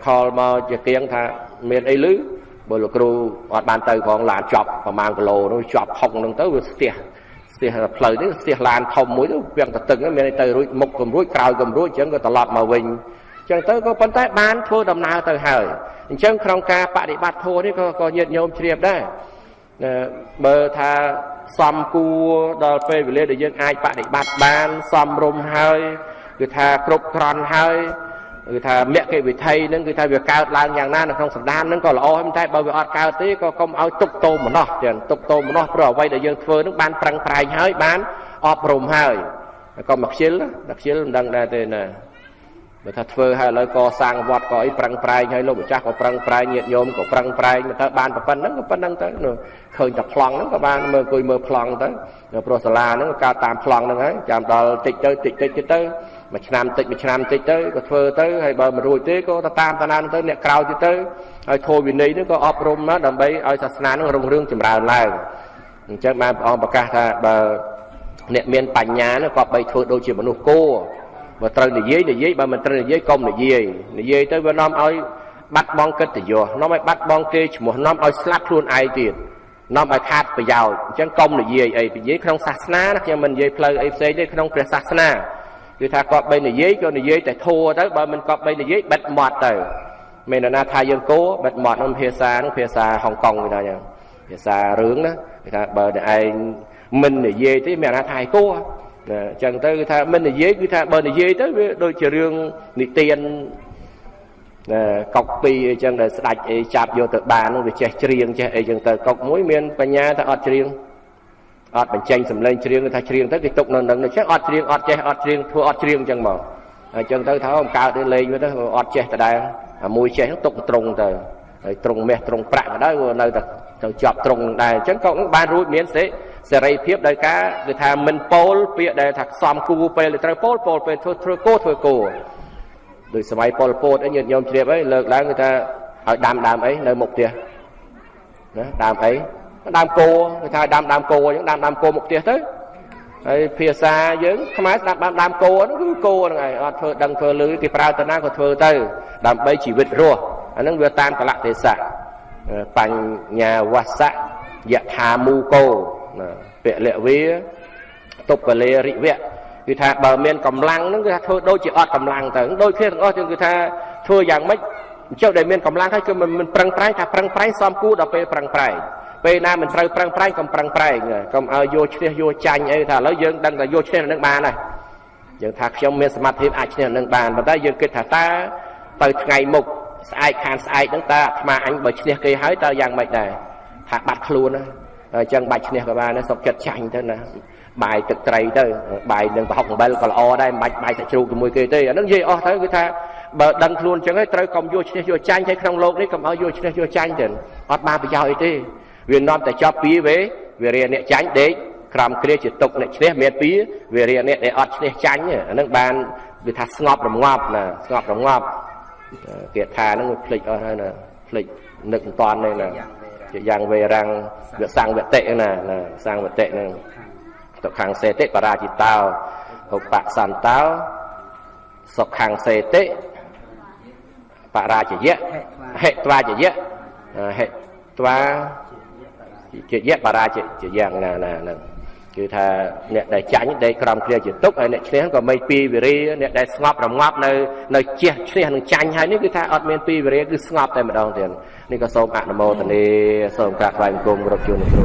ខលមកជាគៀងថា មានអីលឺបើលោកគ្រូអត់បានទៅផងឡានចប់ប្រហែលគីឡូនោះចប់ហុកហ្នឹងទៅវាស្ទះស្ទះផ្លូវនេះស្ទះឡានធំមួយទៅវាំងតទឹកមានទៅរួចមុខកំរួចក្រោយកំរួចអញ្ចឹងក៏ត្រឡប់មកវិញអញ្ចឹងទៅក៏ប៉ុន្តែបានធ្វើដំណើរទៅហើយអញ្ចឹងក្នុងការបដិបត្តិធម៌នេះក៏ក៏ញាតញោមជ្រាបដែរបើថាសំគួរដល់ពេលវេលាដែលយើងអាចបដិបត្តិបានសំរុំហើយគឺថាគ្រប់គ្រាន់ហើយ គឺថាមគ្គវិធីហ្នឹងគឺថាវាកើតឡើងយ៉ាងណានៅក្នុងសន្តានហ្នឹងក៏ល្អហើយតែបើវាអត់កើតទេក៏កុំឲ្យទុកទោមម្នោះចឹងទុកទោមម្នោះព្រោះអ្វីដែលយើងធ្វើហ្នឹងបានប្រឹងប្រែងហើយបានអប់រំហើយកុំមកខ្ជិលដល់ខ្ជិលមិនដឹងដែរទេណាបើថាធ្វើហើយឥឡូវកសាងវត្តក៏អីប្រឹងប្រែងហើយលោកម្ចាស់ក៏ប្រឹងប្រែងញាតិញោមក៏ប្រឹងប្រែងទៅបានប៉ុណ្ណឹងក៏ប៉ុណ្ណឹងទៅឃើញតែប្លង់ហ្នឹងក៏បានមើលអង្គុយមើលប្លង់ទៅព្រោះសាលាហ្នឹងក៏កើតតាមប្លង់ហ្នឹងហើយចាំដល់តិចទៅតិចតិចទៅទៅ មួយឆ្នាំតិចមួយឆ្នាំតិចទៅក៏ធ្វើទៅហើយបើមិនរួចទេក៏ទៅតាមតាណាទៅអ្នកក្រៅទៀតទៅហើយធម៌វិន័យហ្នឹងក៏អប់រំមកដើម្បីឲ្យសាសនាហ្នឹងរុងរឿងចម្រើនឡើងអញ្ចឹងបានព្រះអង្គប្រកាសថាបើអ្នកមានបញ្ញាហ្នឹងក៏បីធ្វើដូចជាមនុស្សគោបើត្រូវនិយាយនិយាយបើមិនត្រូវនិយាយកុំនិយាយនិយាយទៅវានាំឲ្យបាត់បង់កិត្តិយសនាំឲ្យបាត់បង់គេឈ្មោះនាំឲ្យស្លាប់ខ្លួនឯងទៀតនាំឲ្យខាតប្រយោជន៍អញ្ចឹងកុំនិយាយអីនិយាយក្នុងសាសនាណាខ្ញុំមិននិយាយផ្លូវអីផ្សេងទេក្នុងព្រះសាសនា គឺថាគាត់បីនិយាយក៏និយាយតែធัวទៅបើមិនគាត់បីនិយាយបិទមាត់ទៅមាននរណាថាយើងគោបិទមាត់នឹងភាសានឹងភាសាហុងកុងគេថាយ៉ាងភាសារឿងណាគេថាបើតែឯងមិននិយាយទេមាននរណាថាឯងគោណាអញ្ចឹងទៅគឺថាមិននិយាយគឺថាបើនិយាយទៅវាដូចជារឿងនិទានណាកុកពីអីចឹងដែលស្ដាច់អីចាប់យកទៅបាននឹងវាចេះច្រៀងចេះអីចឹងទៅកុកមួយមានបញ្ញាតែអត់ច្រៀង អត់បញ្ចេញសម្លេងច្រៀងថាច្រៀងទៅគេទុកនៅនឹងចេះអត់ច្រៀងអត់ចេះអត់ច្រៀងធ្វើអត់ច្រៀងចឹងមកអញ្ចឹងទៅថាអំកើតទៅលេងវាទៅអត់ចេះដដែលអាមួយចេះទុកត្រង់ទៅហើយត្រង់មាសត្រង់ប្រាក់ក៏ដោយនៅតែទៅជាប់ត្រង់នឹងដែរអញ្ចឹងកុកនឹងបានរួចមានសេសេរីភាពដោយការគឺថាមិនពោលពាក្យដែលថាខ្សំគូពេលត្រូវពោលពោលពេលធ្វើធ្វើគោធ្វើគោដោយសម័យប៉ុលពតអីញាតិញោមជ្រាបអីលើកឡើងគឺថាឲ្យដាំដើមអីនៅមុខផ្ទះណាដើមអី ដើមគោគឺថាដើមដើមគោអញ្ចឹងដើមដើមគោមុខផ្ទះទៅហើយភាសាយើងខ្មែរស្ដាប់ដើមដើមគោហ្នឹងគឺគោហ្នឹងឯងអត់ធ្វើដឹងធ្វើលឺគេប្រើតាណាក៏ធ្វើទៅ ដើម្បីជីវិតរស់អាហ្នឹងវាតាមកលៈទេសៈបញ្ញាវសៈយថាមូកោពលវាតុបលេរិវៈគឺថាបើមានកម្លាំងហ្នឹងគឺថាធ្វើដូចជាអត់កម្លាំងទៅដូចគ្នាទាំងអស់គឺថាធ្វើយ៉ាងម៉េចចុះដែលមានកម្លាំងហើយគឺមិនប្រឹងប្រែងថាប្រឹងប្រែងសំគូដល់ពេលប្រឹងប្រែង ពេលណាមិនត្រូវប្រឹងប្រែងកុំប្រឹងប្រែងកុំឲ្យយកឈ្នះយកចាញ់អីថាឥឡូវយើងដឹងថាយកឈ្នះនឹងបានហើយយើងថាខ្ញុំមានសមត្ថភាពអាចឈ្នះនឹងបានប៉ុន្តែយើងគិតថាតើទៅថ្ងៃមុខស្អែកខានស្អែកហ្នឹងតើអាត្មាអញបើឈ្នះគេហើយតើយ៉ាងម៉េចដែរថាបាត់ខ្លួនណាអញ្ចឹងបាច់ឈ្នះក៏បានណាសុកចិត្តចាញ់ទៅណាបាយទឹកត្រីទៅបាយនឹងប្រហុកអំបិលក៏ល្អដែរមិនបាច់បាយសាច់ជ្រូកជាមួយគេទេអានឹងនិយាយអស់ទៅគឺថាបើដឹងខ្លួនអញ្ចឹងហើយត្រូវកុំយកឈ្នះយកចាញ់ហើយក្នុងលោកនេះកុំឲ្យយកឈ្នះយកចាញ់ទៅអត់បានប្រយោជន៍អីទេ វានាំតែចប់ពីវេវារាអ្នកចាញ់ដេកក្រំគ្រាជាទុកអ្នកឈ្នះមានពីវារាអ្នកដែលអត់ឈ្នះចាញ់អានឹងបានវាថាស្ងប់រងាប់ណាស្ងប់រងាប់គាថាហ្នឹងវាភ្លេចអស់ហើយណាភ្លេចនឹកមិនតាន់ទេណាជាយ៉ាងវេរាំងវាសង្វតិណាណាសង្វតិហ្នឹងទុខាងសេតិបរាជិតោឧបសន្តោសុខាងសេតិបរាជយៈហេត្វាជយៈហេត្វា ជាយៈបរាជជាយ៉ាងណាណាហ្នឹងគឺថាអ្នកដែលចាញ់ដេកក្រំគ្រាជាទុកហើយអ្នកឈ្នះក៏មិនពីវិរិយអ្នកដែលស្ងប់រងាប់នៅនៅជះឈ្នះនឹងចាញ់ហើយនេះគឺថាអត់មានពីវិរិយគឺស្ងប់តែម្ដងទៀតនេះក៏សូមអនុមោទនាសូមក្រាបថ្វាយបង្គំគ្រប់ជួនគ្រូ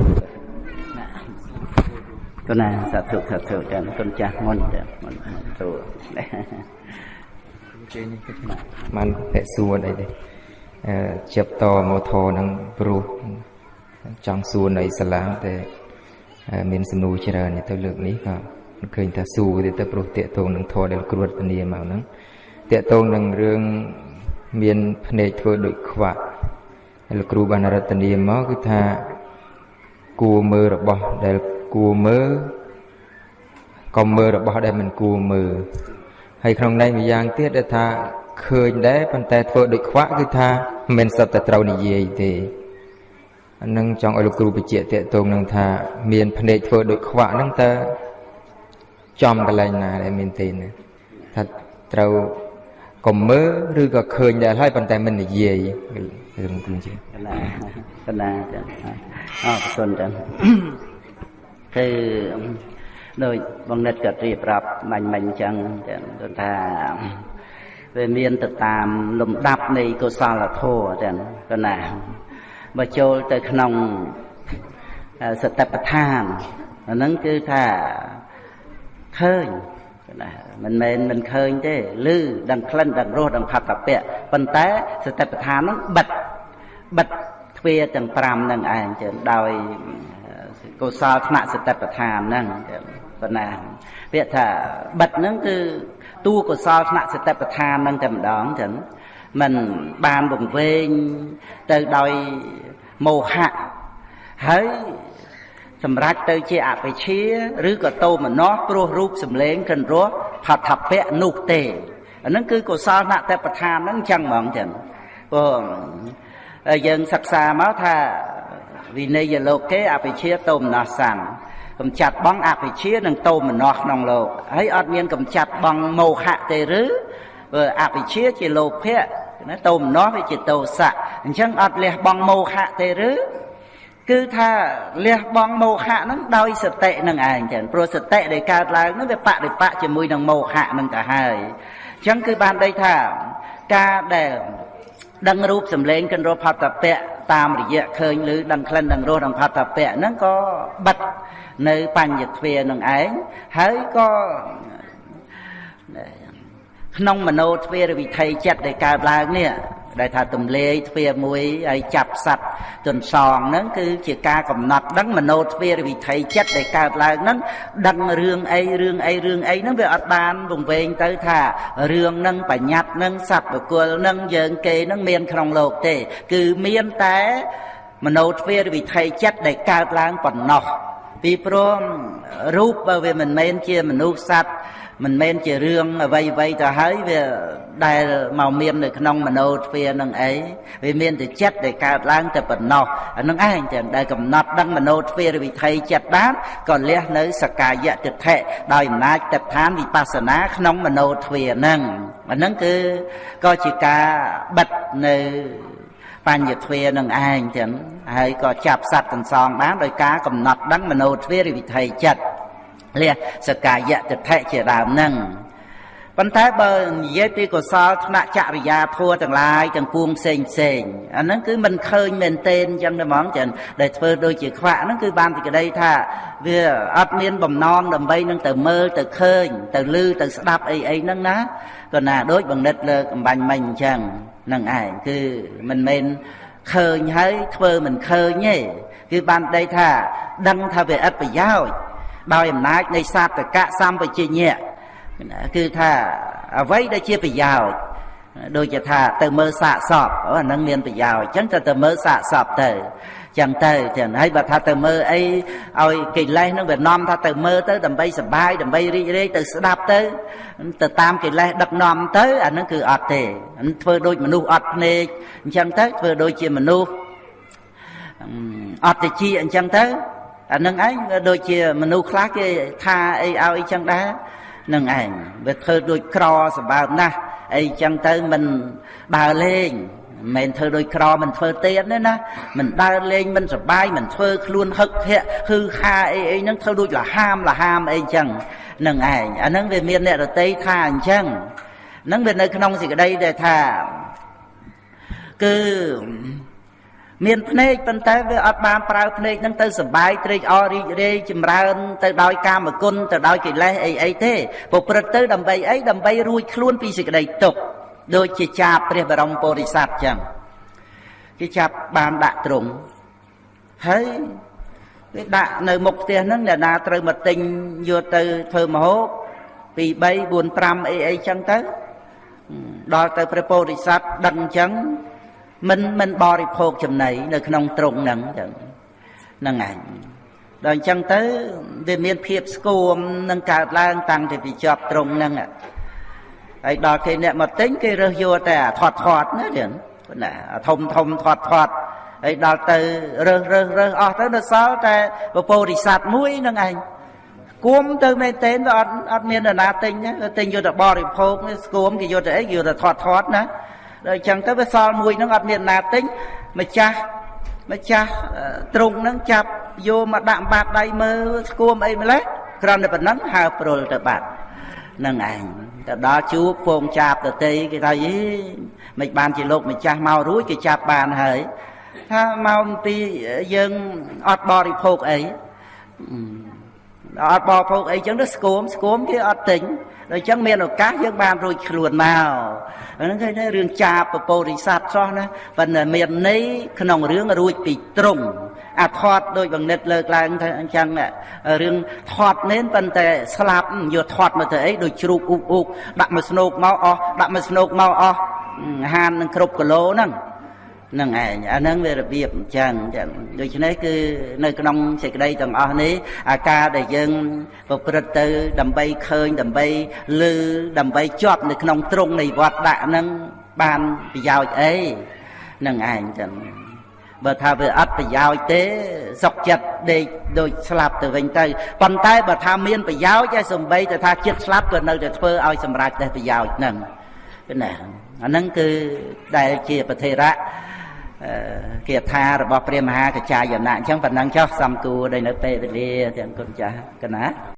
គុណណាសាធុសាធុចាគុណចាស់មុនចាមុនគ្រូជើងនេះគិតមកបានតែសួរអីទេអឺជាប់តម៉ូថូនឹងព្រោះ ចង់សួរនៅសាឡាតែមានសំណួរច្រើនទៅលើកនេះក៏ឃើញថាសួរទៅទៅព្រោះតាកតងនឹងធរដែលគ្រួតធានាមកហ្នឹងតាកតងនឹងរឿងមានភ្នែកធ្វើដូចខ្វាក់លោកគ្រូបានរតនាមកគឺថាគួរមើលរបស់ដែលគួរមើលក៏មើលរបស់ដែលមិនគួរមើលហើយក្នុងន័យម្យ៉ាងទៀតដែលថាឃើញដែរប៉ុន្តែធ្វើដូចខ្វាក់គឺថាមិនសិតតែត្រូវនិយាយទេអា នឹងចង់ឲ្យលោកគ្រូបញ្ជាក់តេតងនឹងថាមានភ្នែកធ្វើដូចខ្វាក់ហ្នឹងតើចំកន្លែងណាដែលមានទេណាថាត្រូវកុំមើលឬក៏ឃើញដែរហើយប៉ុន្តែមិននិយាយរឿងគ្រូជាកណាកណាចឹងអរគុណចឹងគឺដោយបងនិតក៏រៀបរាប់មាញ់មាញ់ចឹងចឹងគឺថាវាមានទៅតាមលំដាប់នៃកុសលធម៌ចឹងគឺណា បើចូលទៅក្នុងសតិប្បដ្ឋានអាហ្នឹងគឺថាឃើញណាមិនមែនមិនឃើញទេឮដឹងក្លិនដឹងរសដឹងផត្តពៈប៉ុន្តែសតិប្បដ្ឋានហ្នឹងបិទបិទទ្វារទាំង5ហ្នឹងឯងចឹងដោយកុសលថ្នាក់សតិប្បដ្ឋានហ្នឹងប៉ុណ្ណាពាក្យថាបិទហ្នឹងគឺតួកុសលថ្នាក់សតិប្បដ្ឋានហ្នឹងតែម្ដងចឹង มันបានវង្វេងទៅដោយមោហៈហើយសម្រាប់ទៅជាអវិជ្ជាឬក៏តោមនស្សព្រោះរូបសម្លេងកិនរស់ផដ្ឋពៈនោះទេអាហ្នឹងគឺកុសលណតបឋានហ្នឹងអញ្ចឹងហ្មងចឹងព្រោះយើងសិក្សាមកថាវិន័យលោកេអវិជ្ជាតោមនស្សសੰកំចាត់បងអវិជ្ជានិងតោមនស្សក្នុងលោកហើយអត់មានកំចាត់បងមោហៈទេឬ អវិជ្ជាជាលោភៈណាតោមនស្សវាជាតោសៈអញ្ចឹងអត់លះបងមោហៈទេឬគឺថាលះបងមោហៈហ្នឹងដោយសតិនឹងឯងចឹងព្រោះសតិដែលកើតឡើងហ្នឹងវាបដិបកជាមួយនឹងមោហៈហ្នឹងទៅហើយអញ្ចឹងគឺបានដីថាការដែលដឹងរូបសម្លេងកិនរផតពៈតាមរយៈឃើញឬដឹងក្លិនដឹងរសដឹងផតពៈហ្នឹងក៏បិទនៅបញ្ញទ្វានឹងឯងហើយក៏ ក្នុងមโนទ្វារវិថីចិត្តដែលកើតឡើងនេះដែលថាទំលេយទ្វារមួយហើយចាប់សัตว์ទន្សងហ្នឹងគឺជាការកំណត់ដឹងមโนទ្វារវិថីចិត្តដែលកើតឡើងហ្នឹងដឹងរឿងអីរឿងអីរឿងអីហ្នឹងវាអត់បានវង្វេងទៅថារឿងហ្នឹងបញ្ញត្តិហ្នឹងសត្វបកុលហ្នឹងយើងគេហ្នឹងមានក្នុងលោកទេ គឺមានតែមโนទ្វារវិថីចិត្តដែលកើតឡើងប៉ុណ្ណោះពីព្រោះរូបបើវាមិនមែនជាមនុស្សសត្វ មិនមែនជារឿងអ្វីអ្វីទៅហើយវាដែលមកមាននៅក្នុងមโนទ្វានឹងអីវាមានតែចិត្តដែលកើតឡើងតែប៉ុណ្ណោះអានឹងឯងចឹងដែលកំណត់ដឹងមโนទ្វារវិថីចិត្តបានក៏លះនៅសកាយតិដ្ឋិដោយអំណាចទឹកឋានវិបស្សនាក្នុងមโนទ្វានឹងអានឹងគឺក៏ជាការបិទនៅបញ្ញទ្វានឹងឯងចឹងហើយក៏ចាប់សត្វទាំងសងបានដោយការកំណត់ដឹងមโนទ្វារវិថីចិត្ត លះសកាយតិដ្ឋិជាដើមនឹងប៉ុន្តែបើនិយាយពីកុសលថ្នាក់ចរិយាធัวទាំងឡាយទាំងពួងផ្សេងផ្សេងអាហ្នឹងគឺមិនឃើញមែនទេអញ្ចឹងទេហ្មងចឹងដែលធ្វើដូចជាខ្វាក់ហ្នឹងគឺបានទីក្តីថាវាអត់មានបំណងដើម្បីនឹងទៅមើលទៅឃើញ ទៅឮទៅស្ដាប់អីអីហ្នឹងណាក៏ណាដូចបង្និតលើកអំបញ្ញមិញអញ្ចឹងហ្នឹងឯងគឺមិនមែនឃើញហើយធ្វើមិនឃើញទេគឺបានដីថាដឹងថាវាអត់ប្រយោជន៍ ដោយអំណាចនៃសាតកៈសម្បជញ្ញៈគឺថាអ្វីដែលជាប្រយោជន៍ដូចជាថាទៅមើលសាកសពអានឹងមានប្រយោជន៍អញ្ចឹងទៅទៅមើលសាកសពទៅចឹងទៅចឹងហើយបើថាទៅមើលអីឲ្យកិលេសនឹងវានាំថាទៅមើលទៅដើម្បីសុបាយដើម្បីរីករាយទៅស្ដាប់ទៅទៅតាមកិលេសដឹកនាំទៅអានឹងគឺអត់ទេធ្វើដូចមនុស្សអត់ភ្នែកអញ្ចឹងទៅធ្វើដូចជាមនុស្សអត់តិចអញ្ចឹងទៅ អានឹងឯងដូចជាមនុស្សខ្លះគេថាអីឲ្យអីចឹងដែរនឹងឯងវាធ្វើដូចក្រសម្បើមណាស់អីចឹងទៅមិនដើរលេងមិនមែនធ្វើដូចក្រមិនធ្វើទៀតទេណាមិនដើរលេងមិនសបាយមិនធ្វើខ្លួនហឹកហែកហឺហាអីអីហ្នឹងធ្វើដូចលហាមលហាមអីចឹងនឹងឯងអាហ្នឹងវាមានអ្នករតីថាអញ្ចឹងហ្នឹងវានៅក្នុងសេចក្តីដែលថាគឺ មានភ្នែកប៉ុន្តែវាអត់បានប្រើភ្នែកហ្នឹងទៅសបាយត្រេកអររីករាយចម្រើន ទៅដោយកាមគុណទៅដោយកិលេសអីអីទេប្រព្រឹត្តទៅដើម្បីអីដើម្បីរួចខ្លួនពីសេចក្តីទុក្ខដូចជាចាបព្រះបរមពុរិស័ទចឹងគេចាប់បានដាក់ទ្រង់ហើយគេដាក់នៅមុខផ្ទះហ្នឹងអ្នកណាត្រូវមកទិញយកទៅធ្វើមហូប2 3 4 5អីអីចឹងទៅដល់ទៅព្រះពោធិសត្វដឹងចឹង មិនមិនបរិភោគចំណីនៅក្នុងទ្រង់ហ្នឹងចឹងហ្នឹងឯងដល់អញ្ចឹងទៅវាមានភាពស្គមនឹងកើតឡើងតាំងពីជាប់ទ្រង់ហ្នឹងហើយដល់គេអ្នកមកទិញគេរើសយកតែអាថត់ថត់ណាចឹងណាធំធំថត់ថត់ហើយដល់ទៅរើសរើសរើសអស់ទៅនៅសល់តែពពោធិសត្វមួយនឹងឯងគួមទៅមែនតេនទៅអត់អត់មាននរណាទិញទិញយកទៅបរិភោគស្គួមគេយកទៅអីយកទៅថត់ថត់ណា ដល់អញ្ចឹងទៅវាសល់មួយហ្នឹងអត់មានណាទិញម្ចាស់ម្ចាស់ទ្រង់ហ្នឹងចាប់យកមកដាក់បាតដៃមើលស្គួមអីម្លេះគ្រាន់តែប៉ុណ្ណឹងហើព្រុលទៅបាត់នឹងឯងទៅដល់ជួបពងចាប់ទៅទេគេថាយីមិនបានជាលោកម្ចាស់មករួចគេចាប់បានហើយថាមកអំពីយើងអត់បរិភោគអីអត់បរិភោគអីចឹងទៅស្គមស្គមគេអត់ទិញ ដល់ចឹងមានឱកាសយើងបានរួចខ្លួនមកហ្នឹងគេថារឿងចាបពពោធិសត្វសោះណាប៉ុន្តែមានន័យក្នុងរឿងរួចពីត្រង់អាថត់ដោយបង្និតលើកឡើងថាអញ្ចឹងរឿងថត់មែនប៉ុន្តែស្លាប់យកថត់មកទៅអីដូចជ្រូកអ៊ុកអ៊ុកដាក់មកស្នោកមកអស់ដាក់មកស្នោកមកអស់ហាននឹងគ្រប់គីឡូហ្នឹង នឹងឯងអាហ្នឹងវារបៀបអញ្ចឹងចឹងដូច្នេះគឺនៅក្នុងសេចក្តីទាំងអស់នេះអាការដែលយើងប្រព្រឹត្តទៅ ដើម្បីឃើញដើម្បីលឺដើម្បីជាប់នៅក្នុងទ្រង់នៃវត្តដាក់ហ្នឹងបានប្រយោជន៍អីនឹងឯងចឹងបើថាវាអត់ប្រយោជន៍ទេសុកចិត្តដេកដូចស្លាប់ទៅវិញទៅប៉ុន្តែបើថាមានប្រយោជន៍ឯសំបីទៅថាចិត្តស្លាប់ក៏នៅតែធ្វើឲ្យសម្រេចតែប្រយោជន៍ហ្នឹងណាអាហ្នឹងគឺដែលជាប្រធេរៈ គាថារបស់ព្រះមហាកច្ចាយណៈអញ្ចឹងប៉ុណ្ណឹងចុះសំគួរដែលនៅពេលវេលាទាំងគុណចាស់កណា